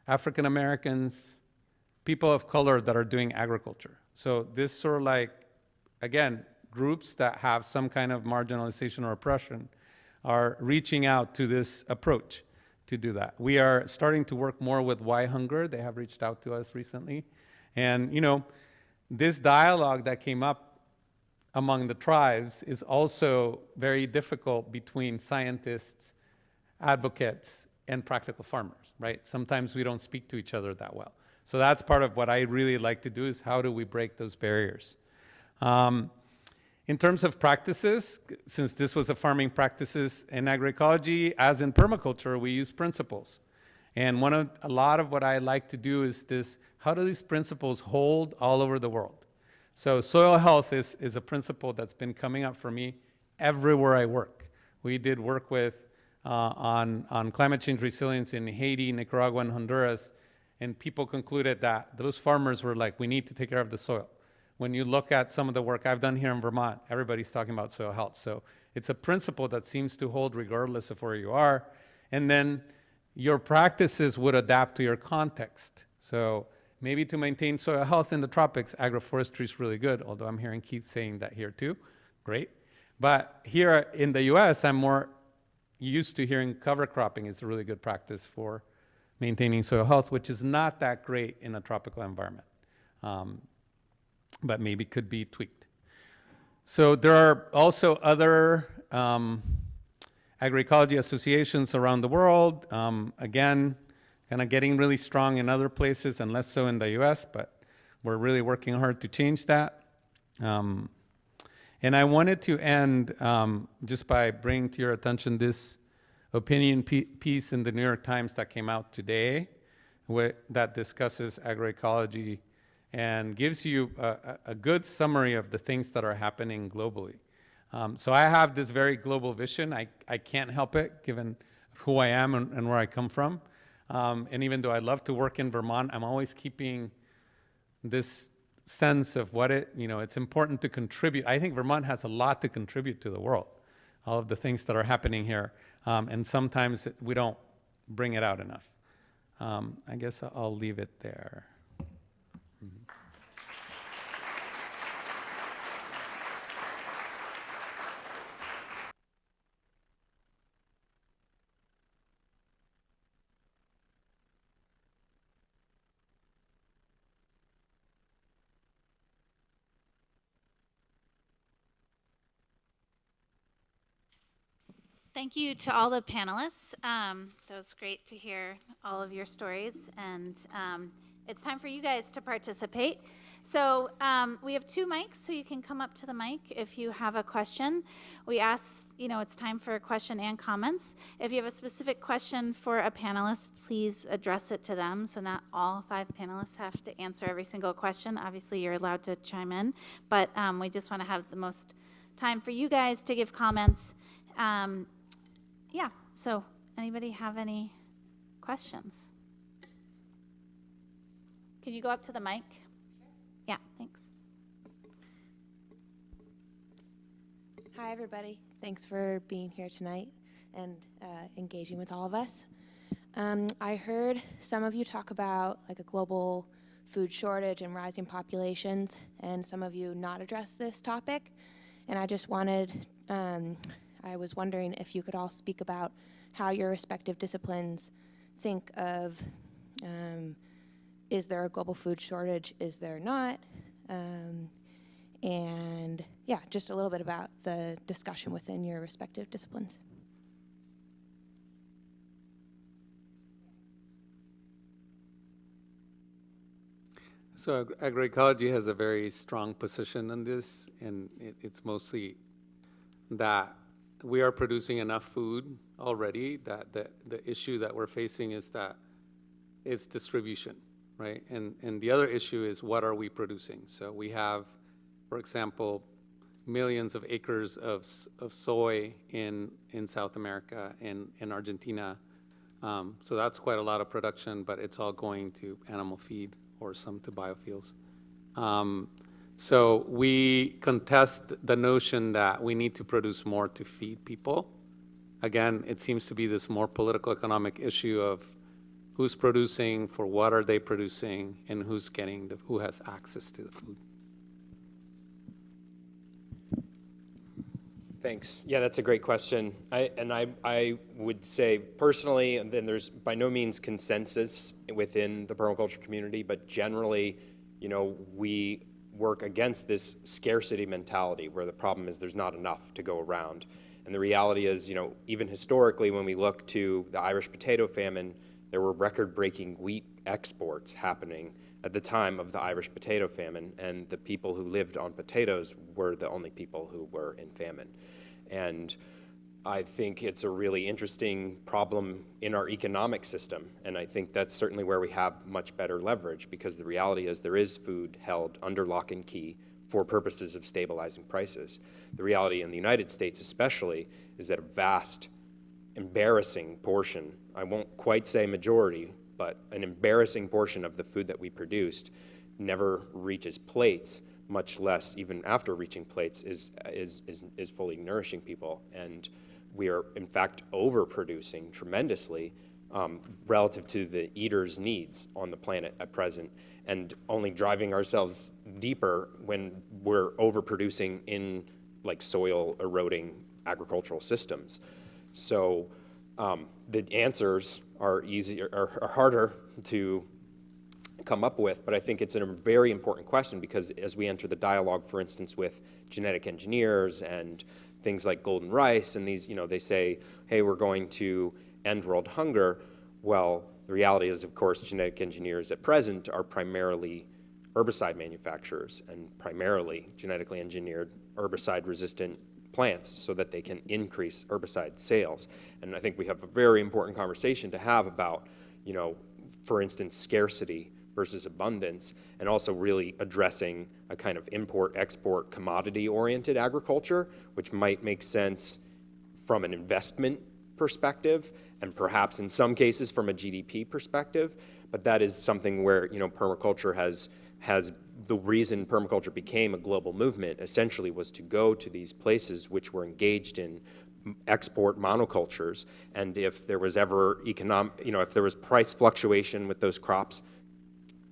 African Americans, people of color that are doing agriculture. So this sort of like, again, groups that have some kind of marginalization or oppression are reaching out to this approach to do that. We are starting to work more with WhyHunger. They have reached out to us recently. And, you know, this dialogue that came up among the tribes is also very difficult between scientists, advocates, and practical farmers, right? Sometimes we don't speak to each other that well. So that's part of what I really like to do is how do we break those barriers? Um, in terms of practices, since this was a farming practices in agroecology, as in permaculture, we use principles. And one of, a lot of what I like to do is this, how do these principles hold all over the world? So soil health is, is a principle that's been coming up for me everywhere I work. We did work with, uh, on, on climate change resilience in Haiti, Nicaragua, and Honduras, and people concluded that those farmers were like, we need to take care of the soil when you look at some of the work I've done here in Vermont, everybody's talking about soil health. So it's a principle that seems to hold regardless of where you are. And then your practices would adapt to your context. So maybe to maintain soil health in the tropics, agroforestry is really good, although I'm hearing Keith saying that here too. Great. But here in the US, I'm more used to hearing cover cropping is a really good practice for maintaining soil health, which is not that great in a tropical environment. Um, but maybe could be tweaked. So there are also other um, agroecology associations around the world. Um, again, kind of getting really strong in other places and less so in the US, but we're really working hard to change that. Um, and I wanted to end um, just by bringing to your attention this opinion piece in the New York Times that came out today that discusses agroecology and gives you a, a- a good summary of the things that are happening globally. Um, so I have this very global vision. I, I can't help it, given who I am and, and where I come from. Um, and even though I love to work in Vermont, I'm always keeping this sense of what it, you know, it's important to contribute. I think Vermont has a lot to contribute to the world, all of the things that are happening here. Um, and sometimes we don't bring it out enough. Um, I guess I'll leave it there. Thank you to all the panelists. Um, that was great to hear all of your stories, and um, it's time for you guys to participate. So um, we have two mics, so you can come up to the mic if you have a question. We ask, you know, it's time for a question and comments. If you have a specific question for a panelist, please address it to them. So not all five panelists have to answer every single question. Obviously, you're allowed to chime in, but um, we just want to have the most time for you guys to give comments. Um, yeah, so anybody have any questions? Can you go up to the mic? Yeah, thanks. Hi, everybody. Thanks for being here tonight and uh, engaging with all of us. Um, I heard some of you talk about like a global food shortage and rising populations, and some of you not address this topic. And I just wanted, um, I was wondering if you could all speak about how your respective disciplines think of um, is there a global food shortage? Is there not? Um, and yeah, just a little bit about the discussion within your respective disciplines. So ag- agroecology has a very strong position on this, and it, it's mostly that we are producing enough food already, that the, the issue that we're facing is that it's distribution, right? And, and the other issue is what are we producing? So we have, for example, millions of acres of, of soy in, in South America, in, in Argentina. Um, so that's quite a lot of production, but it's all going to animal feed or some to biofuels. Um, so we contest the notion that we need to produce more to feed people. Again, it seems to be this more political economic issue of who's producing, for what are they producing, and who's getting the, who has access to the food. Thanks. Yeah, that's a great question. I, and I, I would say personally, and then there's by no means consensus within the permaculture community, but generally, you know, we work against this scarcity mentality where the problem is there's not enough to go around. And the reality is, you know, even historically, when we look to the Irish potato famine, there were record-breaking wheat exports happening at the time of the Irish potato famine, and the people who lived on potatoes were the only people who were in famine. And I think it's a really interesting problem in our economic system, and I think that's certainly where we have much better leverage, because the reality is there is food held under lock and key for purposes of stabilizing prices. The reality in the United States especially is that a vast embarrassing portion, I won't quite say majority, but an embarrassing portion of the food that we produced never reaches plates, much less even after reaching plates is, is, is, is fully nourishing people. And we are in fact overproducing tremendously um, relative to the eater's needs on the planet at present and only driving ourselves deeper when we're overproducing in like soil eroding agricultural systems. So um, the answers are easier, are, are harder to come up with, but I think it's a very important question because as we enter the dialogue, for instance, with genetic engineers and things like golden rice, and these, you know, they say, hey, we're going to end world hunger. Well, the reality is, of course, genetic engineers at present are primarily herbicide manufacturers and primarily genetically engineered herbicide-resistant plants so that they can increase herbicide sales. And I think we have a very important conversation to have about, you know, for instance, scarcity versus abundance, and also really addressing a kind of import-export commodity-oriented agriculture, which might make sense from an investment perspective, and perhaps in some cases from a GDP perspective, but that is something where, you know, permaculture has, has the reason permaculture became a global movement essentially was to go to these places which were engaged in export monocultures, and if there was ever economic, you know, if there was price fluctuation with those crops,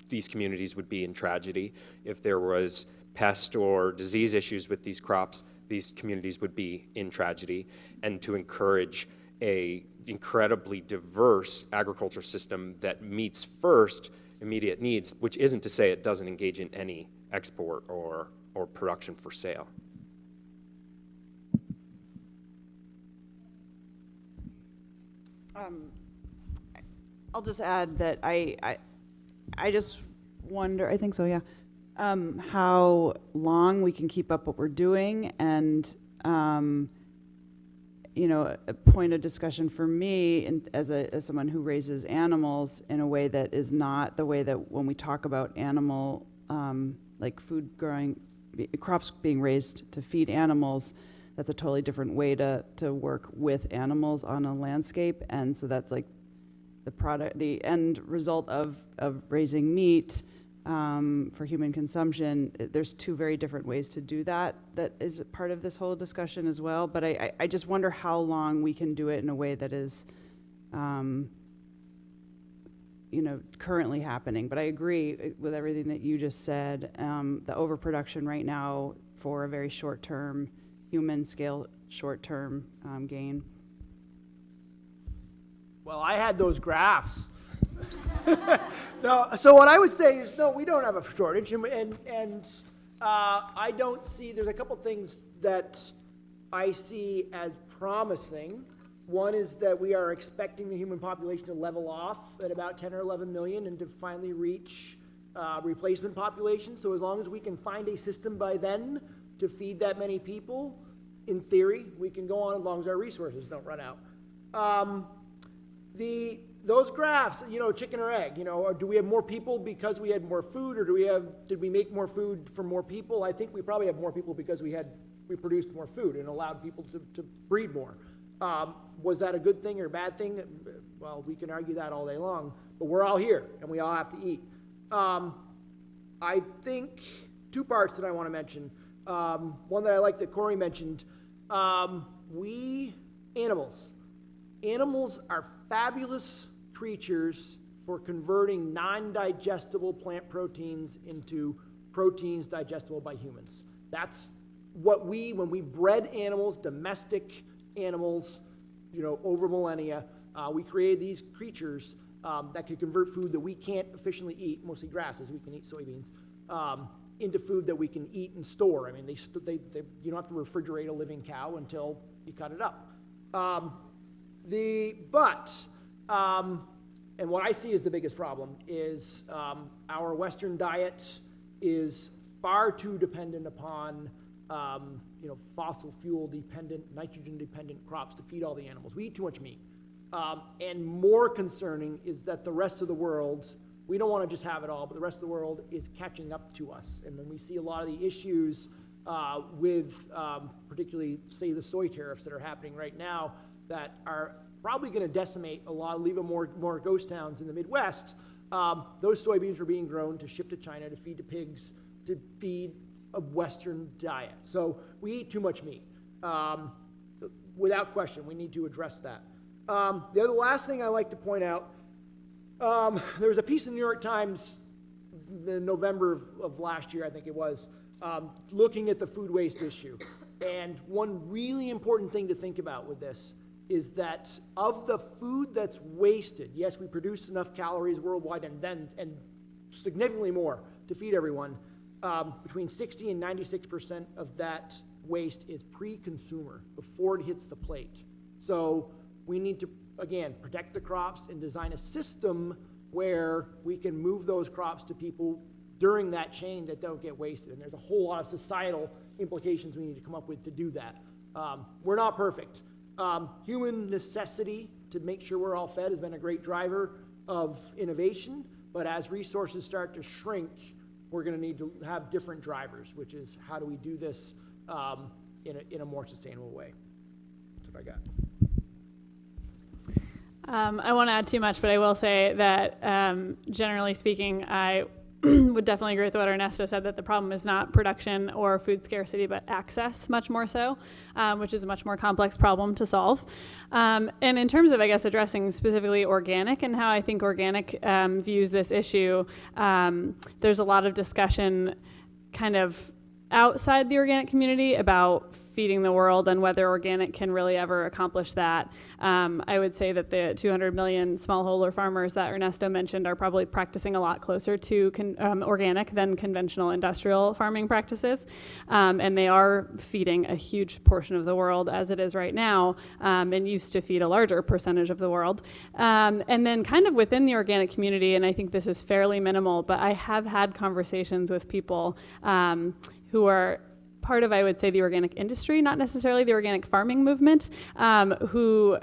these communities would be in tragedy. If there was pest or disease issues with these crops, these communities would be in tragedy. And to encourage a incredibly diverse agriculture system that meets first immediate needs, which isn't to say it doesn't engage in any export or, or production for sale. Um, I'll just add that I, I, I just wonder, I think so, yeah, um, how long we can keep up what we're doing and, um, you know, a point of discussion for me and as a, as someone who raises animals in a way that is not the way that when we talk about animal, um, like food growing, crops being raised to feed animals, that's a totally different way to, to work with animals on a landscape. And so that's like the product, the end result of, of raising meat um, for human consumption. There's two very different ways to do that. That is part of this whole discussion as well. But I, I, I just wonder how long we can do it in a way that is, um, you know, currently happening. But I agree uh, with everything that you just said. Um, the overproduction right now for a very short term, human scale, short term um, gain. Well, I had those graphs. no, so what I would say is, no, we don't have a shortage, and and, and uh, I don't see. There's a couple things that I see as promising. One is that we are expecting the human population to level off at about 10 or 11 million, and to finally reach uh, replacement population. So as long as we can find a system by then to feed that many people, in theory, we can go on as long as our resources don't run out. Um, the those graphs, you know, chicken or egg, you know, do we have more people because we had more food, or do we have did we make more food for more people? I think we probably have more people because we had we produced more food and allowed people to, to breed more. Um, was that a good thing or a bad thing? Well, we can argue that all day long, but we're all here and we all have to eat. Um, I think two parts that I want to mention. Um, one that I like that Corie mentioned. Um, we animals Animals are fabulous creatures for converting non-digestible plant proteins into proteins digestible by humans. That's what we, when we bred animals, domestic animals, you know, over millennia, uh, we created these creatures um, that could convert food that we can't efficiently eat, mostly grasses, we can eat soybeans, um, into food that we can eat and store. I mean, they, they, they, you don't have to refrigerate a living cow until you cut it up. Um, the, but, um, and what I see as the biggest problem is um, our Western diet is far too dependent upon, um, you know, fossil fuel dependent, nitrogen dependent crops to feed all the animals. We eat too much meat. Um, and more concerning is that the rest of the world, we don't want to just have it all, but the rest of the world is catching up to us. And when we see a lot of the issues uh, with, um, particularly, say, the soy tariffs that are happening right now, that are probably going to decimate a lot, leave more, more ghost towns in the Midwest. Um, those soybeans were being grown to ship to China to feed to pigs, to feed a Western diet. So we eat too much meat. Um, without question, we need to address that. Um, the other last thing I like to point out, um, there was a piece in the New York Times in November of, of last year, I think it was, um, looking at the food waste issue. And one really important thing to think about with this is that of the food that's wasted, yes, we produce enough calories worldwide and then and significantly more to feed everyone. Um, between 60 and 96 percent of that waste is pre-consumer before it hits the plate. So we need to again protect the crops and design a system where we can move those crops to people during that chain that don't get wasted. And there's a whole lot of societal implications we need to come up with to do that. Um, we're not perfect. Um, human necessity to make sure we're all fed has been a great driver of innovation, but as resources start to shrink, we're going to need to have different drivers, which is how do we do this um, in, a, in a more sustainable way? That's what I got. Um, I won't add too much, but I will say that um, generally speaking, I would definitely agree with what Ernesto said that the problem is not production or food scarcity, but access, much more so, um, which is a much more complex problem to solve. Um, and in terms of, I guess, addressing specifically organic and how I think organic um, views this issue, um, there's a lot of discussion kind of outside the organic community about feeding the world and whether organic can really ever accomplish that. Um, I would say that the 200 million smallholder farmers that Ernesto mentioned are probably practicing a lot closer to con- um, organic than conventional industrial farming practices. Um, and they are feeding a huge portion of the world as it is right now um, and used to feed a larger percentage of the world. Um, and then, kind of within the organic community, and I think this is fairly minimal, but I have had conversations with people um, who are part of, I would say, the organic industry, not necessarily the organic farming movement, um, who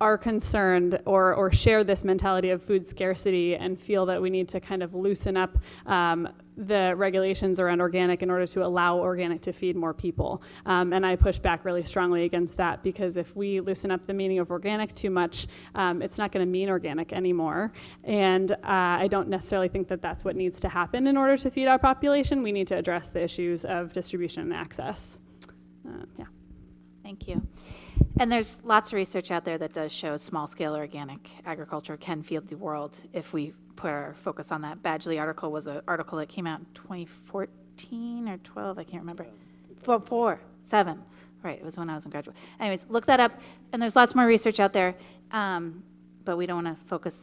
are concerned or, or share this mentality of food scarcity and feel that we need to kind of loosen up um, the regulations around organic in order to allow organic to feed more people. Um, and I push back really strongly against that because if we loosen up the meaning of organic too much, um, it's not going to mean organic anymore. And uh, I don't necessarily think that that's what needs to happen in order to feed our population. We need to address the issues of distribution and access. Uh, yeah. Thank you. And there's lots of research out there that does show small scale organic agriculture can feed the world if we put our focus on that. Badgley article was an article that came out in 2014 or 12, I can't remember. Four, four, seven. Right, it was when I was in graduate. Anyways, look that up, and there's lots more research out there. Um, but we don't want to focus.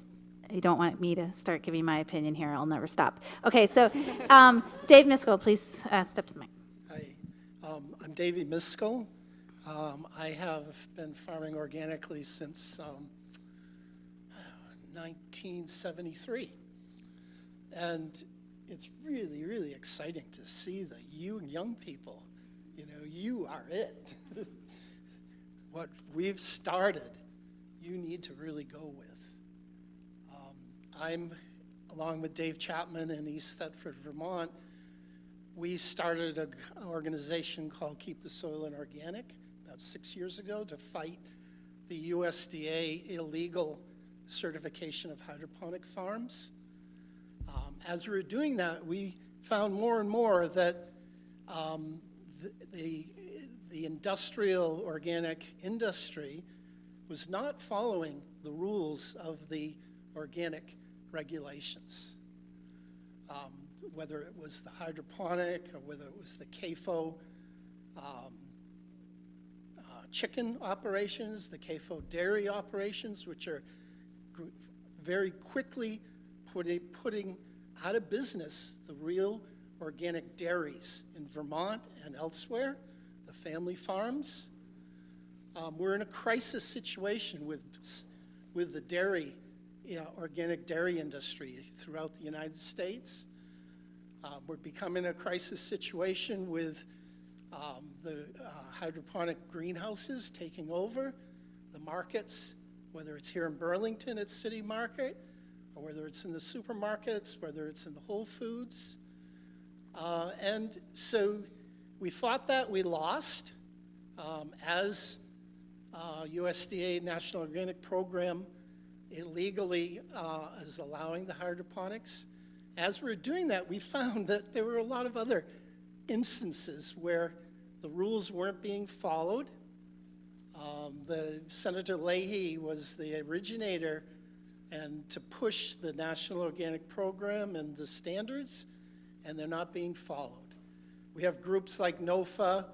You don't want me to start giving my opinion here. I'll never stop. Okay, so um, Dave Miskell, please uh, step to the mic. Hi, um, I'm Davey Miskell. Um, I have been farming organically since um, 1973. And it's really, really exciting to see that you young people. You know, you are it. what we've started, you need to really go with. Um, I'm, along with Dave Chapman in East Thetford, Vermont, we started an organization called Keep the Soil in Organic about six years ago to fight the USDA illegal certification of hydroponic farms. Um, as we were doing that, we found more and more that um, the, the, the industrial organic industry was not following the rules of the organic regulations. Um, whether it was the hydroponic or whether it was the CAFO um, chicken operations, the CAFO dairy operations, which are very quickly putting, putting out of business the real organic dairies in Vermont and elsewhere, the family farms. Um, we're in a crisis situation with, with the dairy, organic dairy industry throughout the United States. Um, we're becoming a crisis situation with um, the uh, hydroponic greenhouses taking over the markets, whether it's here in Burlington at City Market, or whether it's in the supermarkets, whether it's in the Whole Foods. Uh, and so we fought that, we lost. Um, as uh, USDA National Organic Program illegally uh, is allowing the hydroponics. As we were doing that, we found that there were a lot of other instances where the rules weren't being followed. Um, the Senator Leahy was the originator and to push the National Organic Program and the standards, and they're not being followed. We have groups like NOFA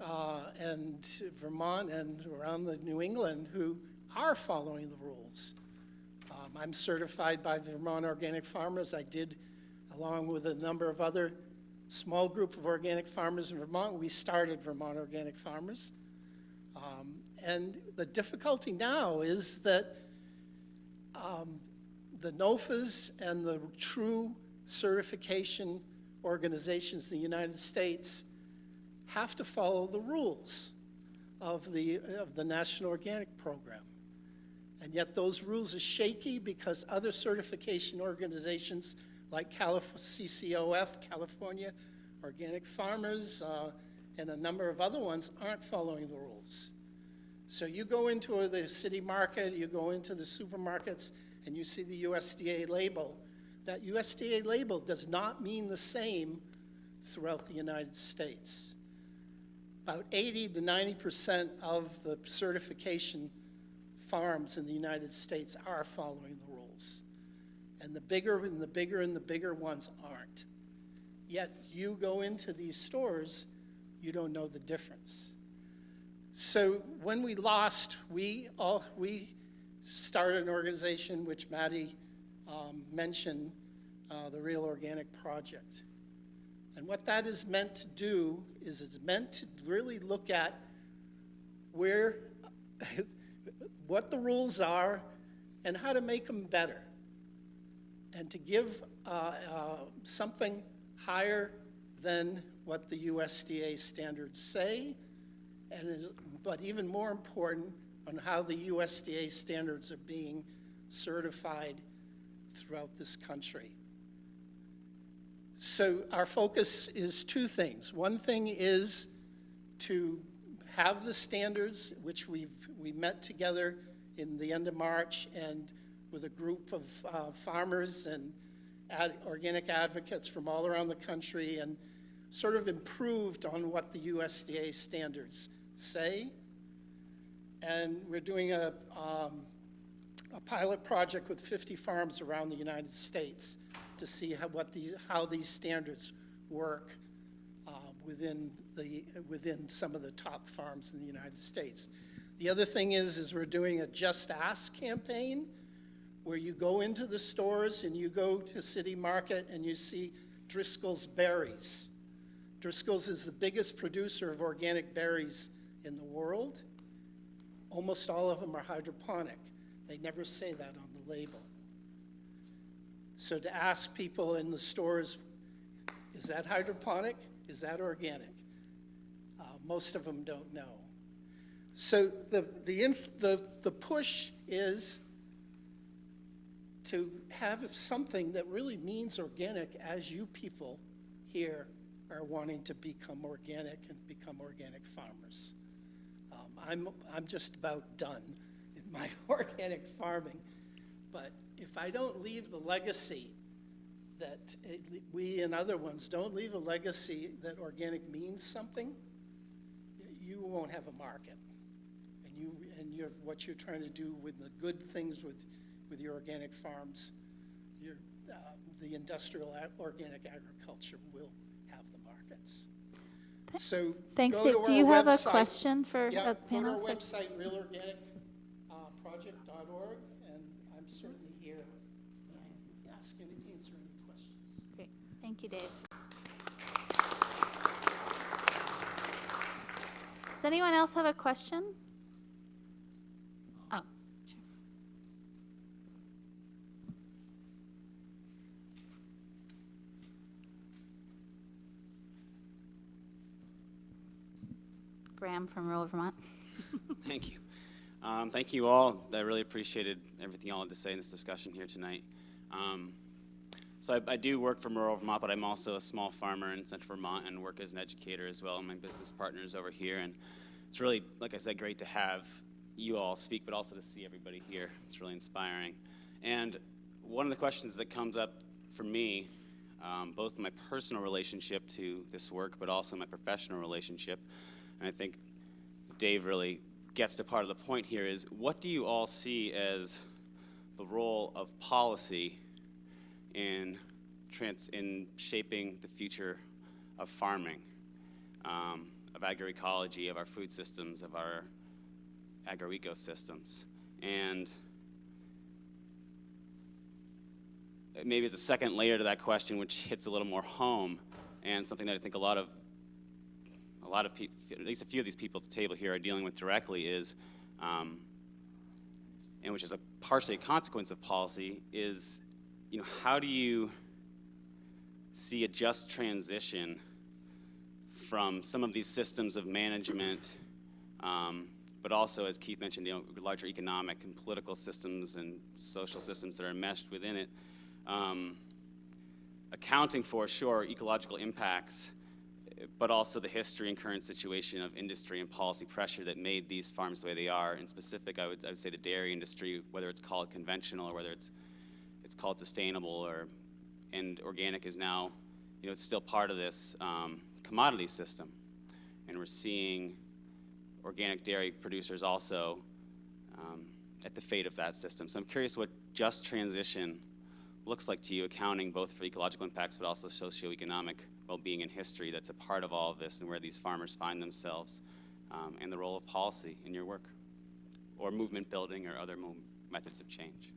uh, and Vermont and around the New England who are following the rules. Um, I'm certified by Vermont Organic Farmers. I did, along with a number of other small group of organic farmers in Vermont, we started Vermont Organic Farmers. Um, and the difficulty now is that um, the NOFAs and the true certification organizations in the United States have to follow the rules of the, of the National Organic Program. And yet those rules are shaky because other certification organizations like Calif- CCOF, California Organic Farmers, uh, and a number of other ones aren't following the rules. So you go into the city market, you go into the supermarkets, and you see the USDA label. That USDA label does not mean the same throughout the United States. About 80 to 90% of the certification farms in the United States are following the rules. And the bigger and the bigger and the bigger ones aren't. Yet you go into these stores, you don't know the difference. So when we lost, we all, we started an organization which Maddie um, mentioned, uh, the Real Organic Project. And what that is meant to do is it's meant to really look at where, what the rules are and how to make them better. And to give uh, uh, something higher than what the USDA standards say, and but even more important, on how the USDA standards are being certified throughout this country. So our focus is two things. One thing is to have the standards, which we've, we met together in the end of March and with a group of uh, farmers and ad, organic advocates from all around the country and sort of improved on what the USDA standards say. And we're doing a, um, a pilot project with 50 farms around the United States to see how, what these, how these standards work uh, within the, within some of the top farms in the United States. The other thing is, is we're doing a Just Ask campaign where you go into the stores and you go to City Market and you see Driscoll's Berries. Driscoll's is the biggest producer of organic berries in the world. Almost all of them are hydroponic. They never say that on the label. So to ask people in the stores, is that hydroponic? Is that organic? Uh, most of them don't know. So the, the, the, the push is to have something that really means organic as you people here are wanting to become organic and become organic farmers. Um, I'm, I'm just about done in my organic farming, but if I don't leave the legacy that it, we and other ones don't leave a legacy that organic means something, you won't have a market. And you and you're, what you're trying to do with the good things with, with your organic farms, your, uh, the industrial ag- organic agriculture will have the markets. So Thanks, Dave. to Do you have a question for Yeah, a go to our panel? website, realorganicproject.org, and I'm certainly here to ask any, answer any questions. Great. Thank you, Dave. Does anyone else have a question? Graham from rural Vermont. Thank you. Um, thank you all. I really appreciated everything y'all had to say in this discussion here tonight. Um, so I, I do work for rural Vermont, but I'm also a small farmer in central Vermont and work as an educator as well. My business partner is over here, and it's really, like I said, great to have you all speak, but also to see everybody here. It's really inspiring. And one of the questions that comes up for me, um, both my personal relationship to this work, but also my professional relationship, and I think Dave really gets to part of the point here is what do you all see as the role of policy in trans in shaping the future of farming, um, of agroecology, of our food systems, of our agroecosystems, and maybe as a second layer to that question, which hits a little more home, and something that I think a lot of a lot of people, at least a few of these people at the table here are dealing with directly is, um, and which is a partially a consequence of policy, is, you know, how do you see a just transition from some of these systems of management, um, but also, as Keith mentioned, you know, larger economic and political systems and social systems that are enmeshed within it, um, accounting for, sure, ecological impacts, but also the history and current situation of industry and policy pressure that made these farms the way they are. In specific, I would, I would say the dairy industry, whether it's called conventional or whether it's, it's called sustainable or, and organic is now, you know, it's still part of this um, commodity system. And we're seeing organic dairy producers also um, at the fate of that system. So I'm curious what just transition looks like to you, accounting both for ecological impacts but also socioeconomic well-being and history that's a part of all of this and where these farmers find themselves um, and the role of policy in your work, or movement building or other methods of change.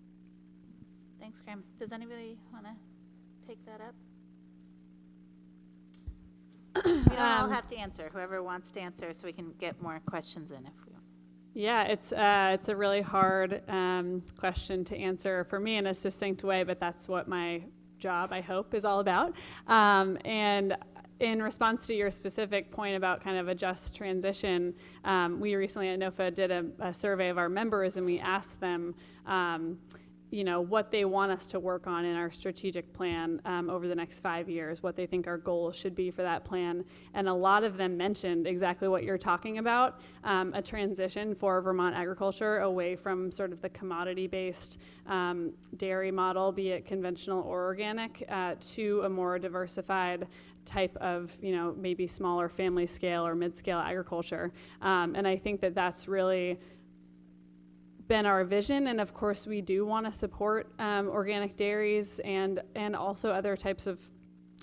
Thanks, Graham. Does anybody want to take that up? We don't all Um, have to answer. Whoever wants to answer, so we can get more questions in if we want. Yeah, it's uh, it's a really hard um, question to answer for me in a succinct way, but that's what my job, I hope, is all about. Um, and in response to your specific point about kind of a just transition, um, we recently at NOFA did a, a survey of our members, and we asked them. Um, you know what they want us to work on in our strategic plan um, over the next five years, what they think our goals should be for that plan, and a lot of them mentioned exactly what you're talking about: um, a transition for Vermont agriculture away from sort of the commodity-based um, dairy model, be it conventional or organic, uh, to a more diversified type of, you know, maybe smaller family scale or mid-scale agriculture. Um, and I think that that's really been our vision, and of course, we do want to support um, organic dairies and and also other types of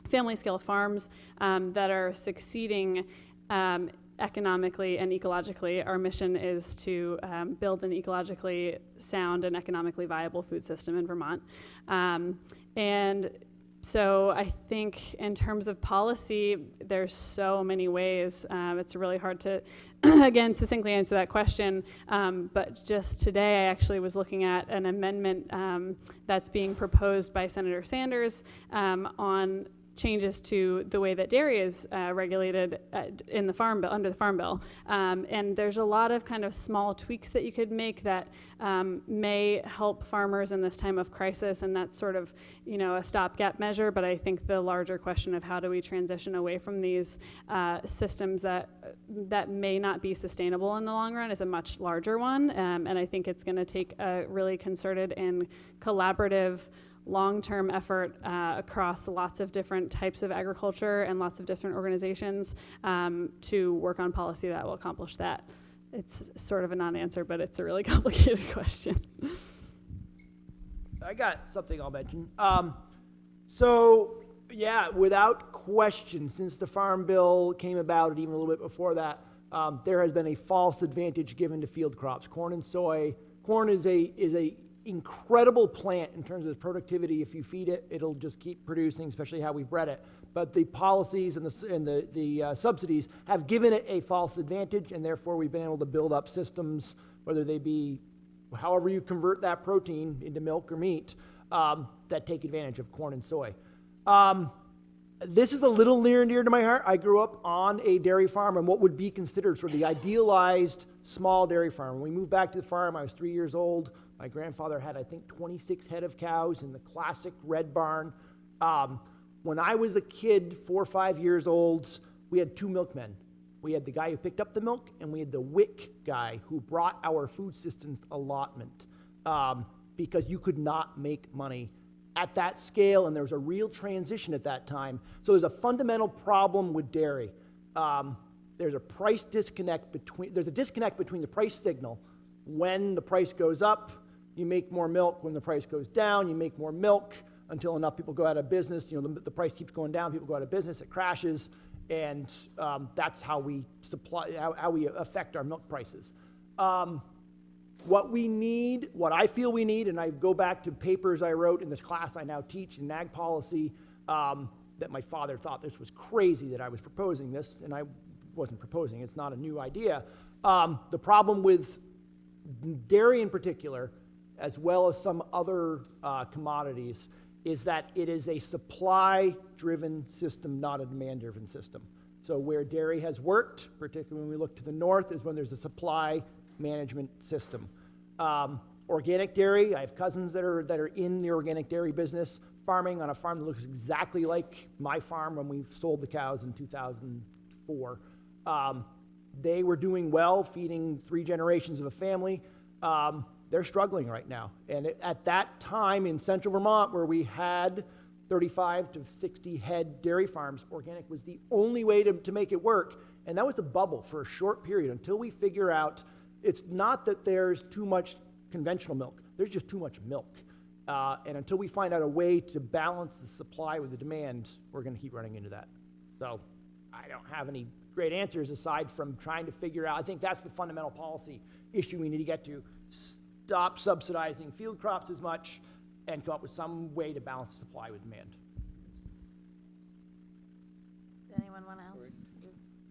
family scale farms um, that are succeeding um, economically and ecologically. Our mission is to um, build an ecologically sound and economically viable food system in Vermont, um, and so I think in terms of policy, there's so many ways. Um, it's really hard to, again, succinctly answer that question. Um, but just today, I actually was looking at an amendment um, that's being proposed by Senator Sanders um, on changes to the way that dairy is uh, regulated uh, in the farm bill under the farm bill. Um, and there's a lot of kind of small tweaks that you could make that um, may help farmers in this time of crisis and that's sort of you know a stopgap measure but i think the larger question of how do we transition away from these uh, systems that that may not be sustainable in the long run is a much larger one. Um, and i think it's going to take a really concerted and collaborative long-term effort uh, across lots of different types of agriculture and lots of different organizations um, to work on policy that will accomplish that. It's sort of a non-answer, but it's a really complicated question. I got something I'll mention. Um, so, yeah, without question, since the Farm Bill came about, and even a little bit before that, um, there has been a false advantage given to field crops, corn and soy. Corn is a is a incredible plant in terms of its productivity. If you feed it, it'll just keep producing, especially how we bred it. But the policies and the and the the uh, subsidies have given it a false advantage, and therefore we've been able to build up systems, whether they be however you convert that protein into milk or meat, um, that take advantage of corn and soy. Um, this is a little near and dear to my heart. I grew up on a dairy farm and what would be considered sort of the idealized small dairy farm. When we moved back to the farm, I was three years old. My grandfather had, I think, 26 head of cows in the classic red barn. Um, when I was a kid, four or five years old, we had two milkmen. We had the guy who picked up the milk, and we had the wick guy who brought our food systems allotment um, because you could not make money at that scale, and there was a real transition at that time. So there's a fundamental problem with dairy. Um, there's a price disconnect between there's a disconnect between the price signal. When the price goes up, you make more milk. When the price goes down, you make more milk until enough people go out of business. You know, the, the price keeps going down, people go out of business, it crashes, and um, that's how we supply, how, how we affect our milk prices. Um, what we need, what I feel we need, and I go back to papers I wrote in the class I now teach in ag policy, um, that my father thought this was crazy that I was proposing this, and I wasn't proposing, it's not a new idea. Um, the problem with dairy in particular, as well as some other uh, commodities, is that it is a supply driven system, not a demand driven system. So, where dairy has worked, particularly when we look to the north, is when there's a supply management system. Um, organic dairy, I have cousins that are, that are in the organic dairy business, farming on a farm that looks exactly like my farm when we sold the cows in 2004. Um, they were doing well, feeding three generations of a family. Um, they're struggling right now. And it, at that time in central Vermont, where we had 35 to 60 head dairy farms, organic was the only way to, to make it work. And that was a bubble for a short period until we figure out it's not that there's too much conventional milk, there's just too much milk. Uh, and until we find out a way to balance the supply with the demand, we're going to keep running into that. So I don't have any great answers aside from trying to figure out, I think that's the fundamental policy issue we need to get to. Stop subsidizing field crops as much and come up with some way to balance supply with demand. Does anyone want else?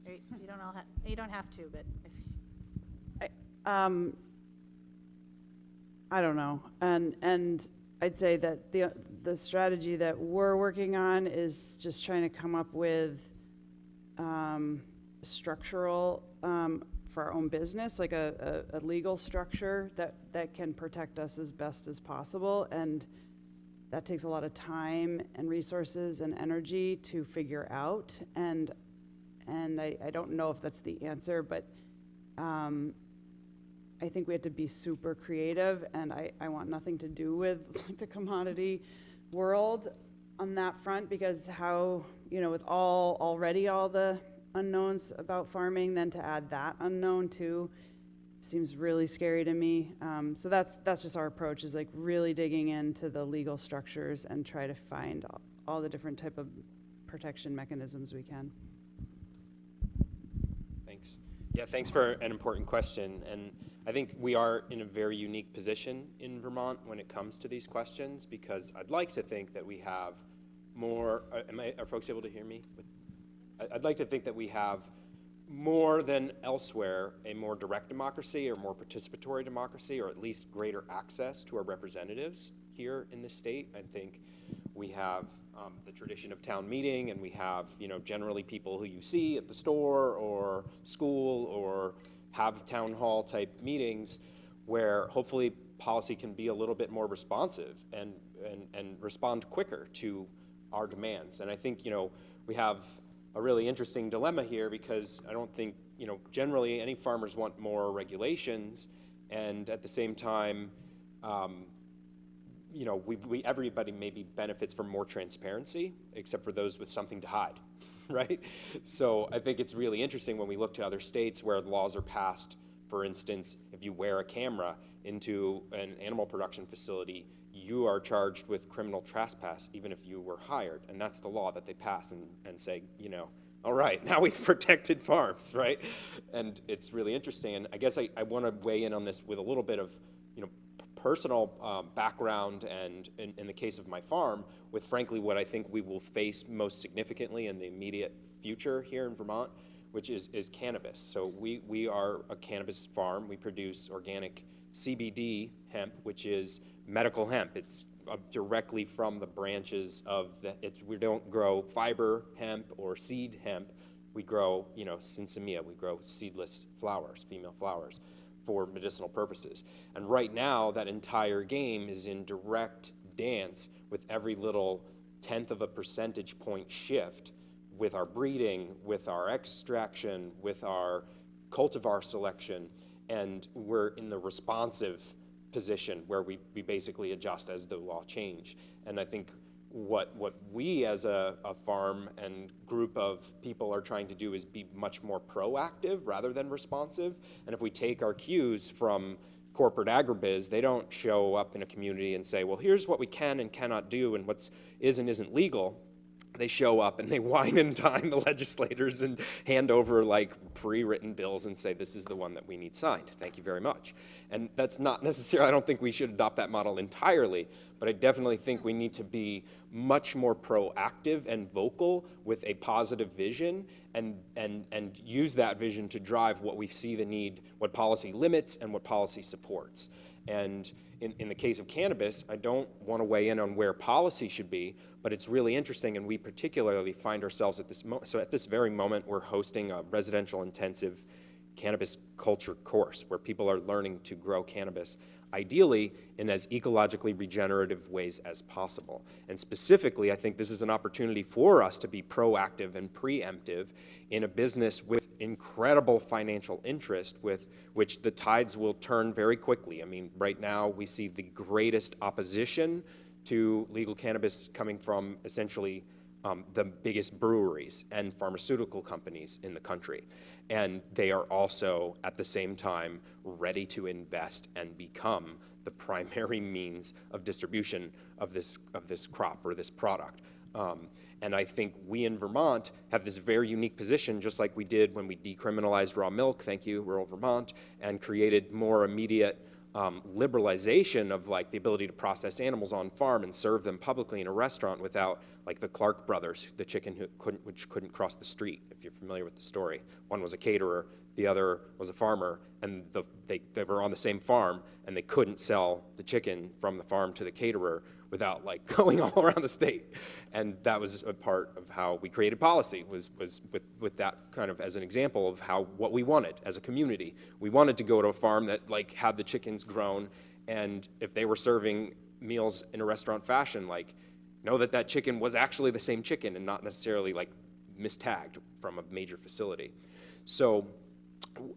Or You don't all have, you don't have to, but if, Um, I don't know. And, and I'd say that the, the strategy that we're working on is just trying to come up with, um, structural, um, for our own business, like a, a, a legal structure that, that can protect us as best as possible. And that takes a lot of time and resources and energy to figure out. And, and I, I don't know if that's the answer, but, um, I think we have to be super creative, and I, I want nothing to do with like, the commodity world on that front, because how, you know, with all, already all the unknowns about farming, then to add that unknown too, seems really scary to me. Um, so that's, that's just our approach, is like really digging into the legal structures and try to find all, all the different type of protection mechanisms we can. Thanks. Yeah, thanks for an important question. And I think we are in a very unique position in Vermont when it comes to these questions because I'd like to think that we have more. uh, I, are folks able to hear me? I'd like to think that we have more than elsewhere a more direct democracy or more participatory democracy or at least greater access to our representatives here in the state. I think we have um, the tradition of town meeting and we have, you know, generally people who you see at the store or school or have town hall type meetings where hopefully policy can be a little bit more responsive and, and, and respond quicker to our demands. And I think, you know, we have a really interesting dilemma here because I don't think, you know, generally any farmers want more regulations and at the same time, um, you know, we, we, everybody maybe benefits from more transparency, except for those with something to hide, right? So I think it's really interesting when we look to other states where laws are passed, for instance, if you wear a camera into an animal production facility, you are charged with criminal trespass, even if you were hired. And that's the law that they pass and, and say, you know, all right, now we've protected farms, right? And it's really interesting. And I guess I, I want to weigh in on this with a little bit of, you know, personal um, background and in, in the case of my farm with frankly what I think we will face most significantly in the immediate future here in Vermont, which is, is cannabis. So we, we are a cannabis farm. We produce organic CBD hemp, which is medical hemp. It's uh, directly from the branches of the, it's, we don't grow fiber hemp or seed hemp. We grow, you know, sinsemilla. We grow seedless flowers, female flowers for medicinal purposes. And right now, that entire game is in direct dance with every little tenth of a percentage point shift with our breeding, with our extraction, with our cultivar selection, and we're in the responsive position where we, we basically adjust as the law change. And I think what, what we as a, a farm and group of people are trying to do is be much more proactive rather than responsive. And if we take our cues from corporate agribiz, they don't show up in a community and say, well, here's what we can and cannot do and what's is and isn't legal they show up and they wine and dine the legislators and hand over like pre-written bills and say this is the one that we need signed. Thank you very much. And that's not necessarily i don't think we should adopt that model entirely but i definitely think we need to be much more proactive and vocal with a positive vision and and and use that vision to drive what we see the need what policy limits and what policy supports. And in, in the case of cannabis, I don't want to weigh in on where policy should be, but it's really interesting, and we particularly find ourselves at this moment. So at this very moment, we're hosting a residential intensive cannabis culture course where people are learning to grow cannabis, ideally in as ecologically regenerative ways as possible. And specifically, I think this is an opportunity for us to be proactive and preemptive in a business with incredible financial interest with which the tides will turn very quickly. I mean, right now we see the greatest opposition to legal cannabis coming from essentially um, the biggest breweries and pharmaceutical companies in the country. And they are also, at the same time, ready to invest and become the primary means of distribution of this, of this crop or this product. Um, and I think we in Vermont have this very unique position, just like we did when we decriminalized raw milk, thank you, rural Vermont, and created more immediate um, liberalization of like the ability to process animals on farm and serve them publicly in a restaurant without like the Clark brothers, the chicken who couldn't, which couldn't cross the street, if you're familiar with the story. One was a caterer, the other was a farmer, and the, they, they were on the same farm, and they couldn't sell the chicken from the farm to the caterer without like going all around the state. And that was a part of how we created policy, was, was with, with that kind of as an example of how, what we wanted as a community. We wanted to go to a farm that like had the chickens grown, and if they were serving meals in a restaurant fashion, like, know that that chicken was actually the same chicken and not necessarily like mistagged from a major facility. So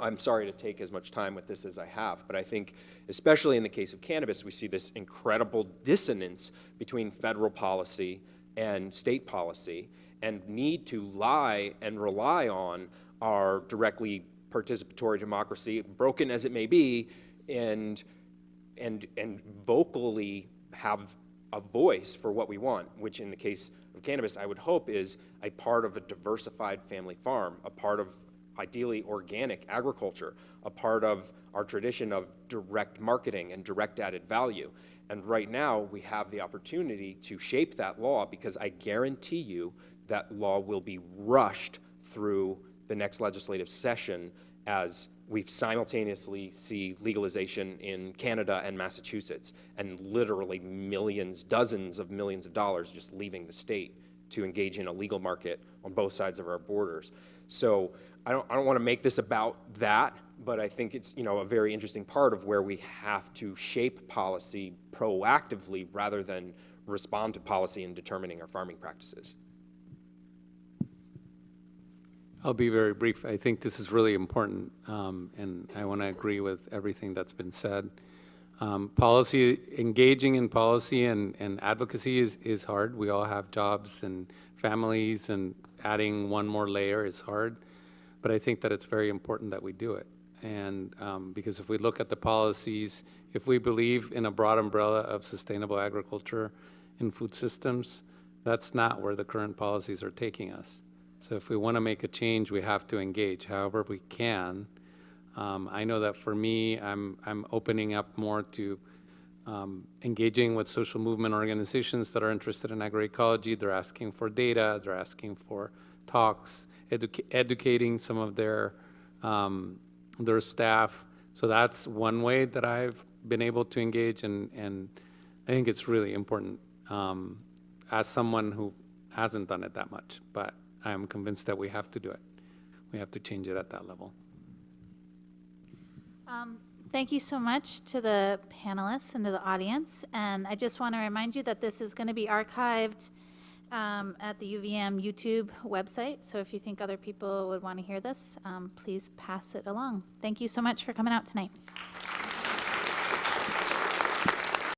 I'm sorry to take as much time with this as I have, but I think, especially in the case of cannabis, we see this incredible dissonance between federal policy and state policy, and need to lie and rely on our directly participatory democracy, broken as it may be, and and and vocally have a voice for what we want, which in the case of cannabis, I would hope is a part of a diversified family farm, a part of ideally organic agriculture, a part of our tradition of direct marketing and direct added value. And right now, we have the opportunity to shape that law because I guarantee you that law will be rushed through the next legislative session as we simultaneously see legalization in Canada and Massachusetts, and literally millions, dozens of millions of dollars just leaving the state to engage in a legal market on both sides of our borders. So I don't, I don't want to make this about that, but I think it's you know a very interesting part of where we have to shape policy proactively rather than respond to policy in determining our farming practices. I'll be very brief. I think this is really important, um, and I want to agree with everything that's been said. Um, policy, engaging in policy and, and advocacy is, is hard. We all have jobs and families, and adding one more layer is hard. But I think that it's very important that we do it. And um, because if we look at the policies, if we believe in a broad umbrella of sustainable agriculture and food systems, that's not where the current policies are taking us. So if we want to make a change, we have to engage however we can. Um, I know that for me, I'm, I'm opening up more to um, engaging with social movement organizations that are interested in agroecology. They're asking for data, they're asking for talks, educa educating some of their, um, their staff. So that's one way that I've been able to engage, and, and I think it's really important um, as someone who hasn't done it that much. But I'm convinced that we have to do it. We have to change it at that level. Um, Thank you so much to the panelists and to the audience. And I just want to remind you that this is going to be archived um, at the UVM YouTube website. So if you think other people would want to hear this, um, please pass it along. Thank you so much for coming out tonight.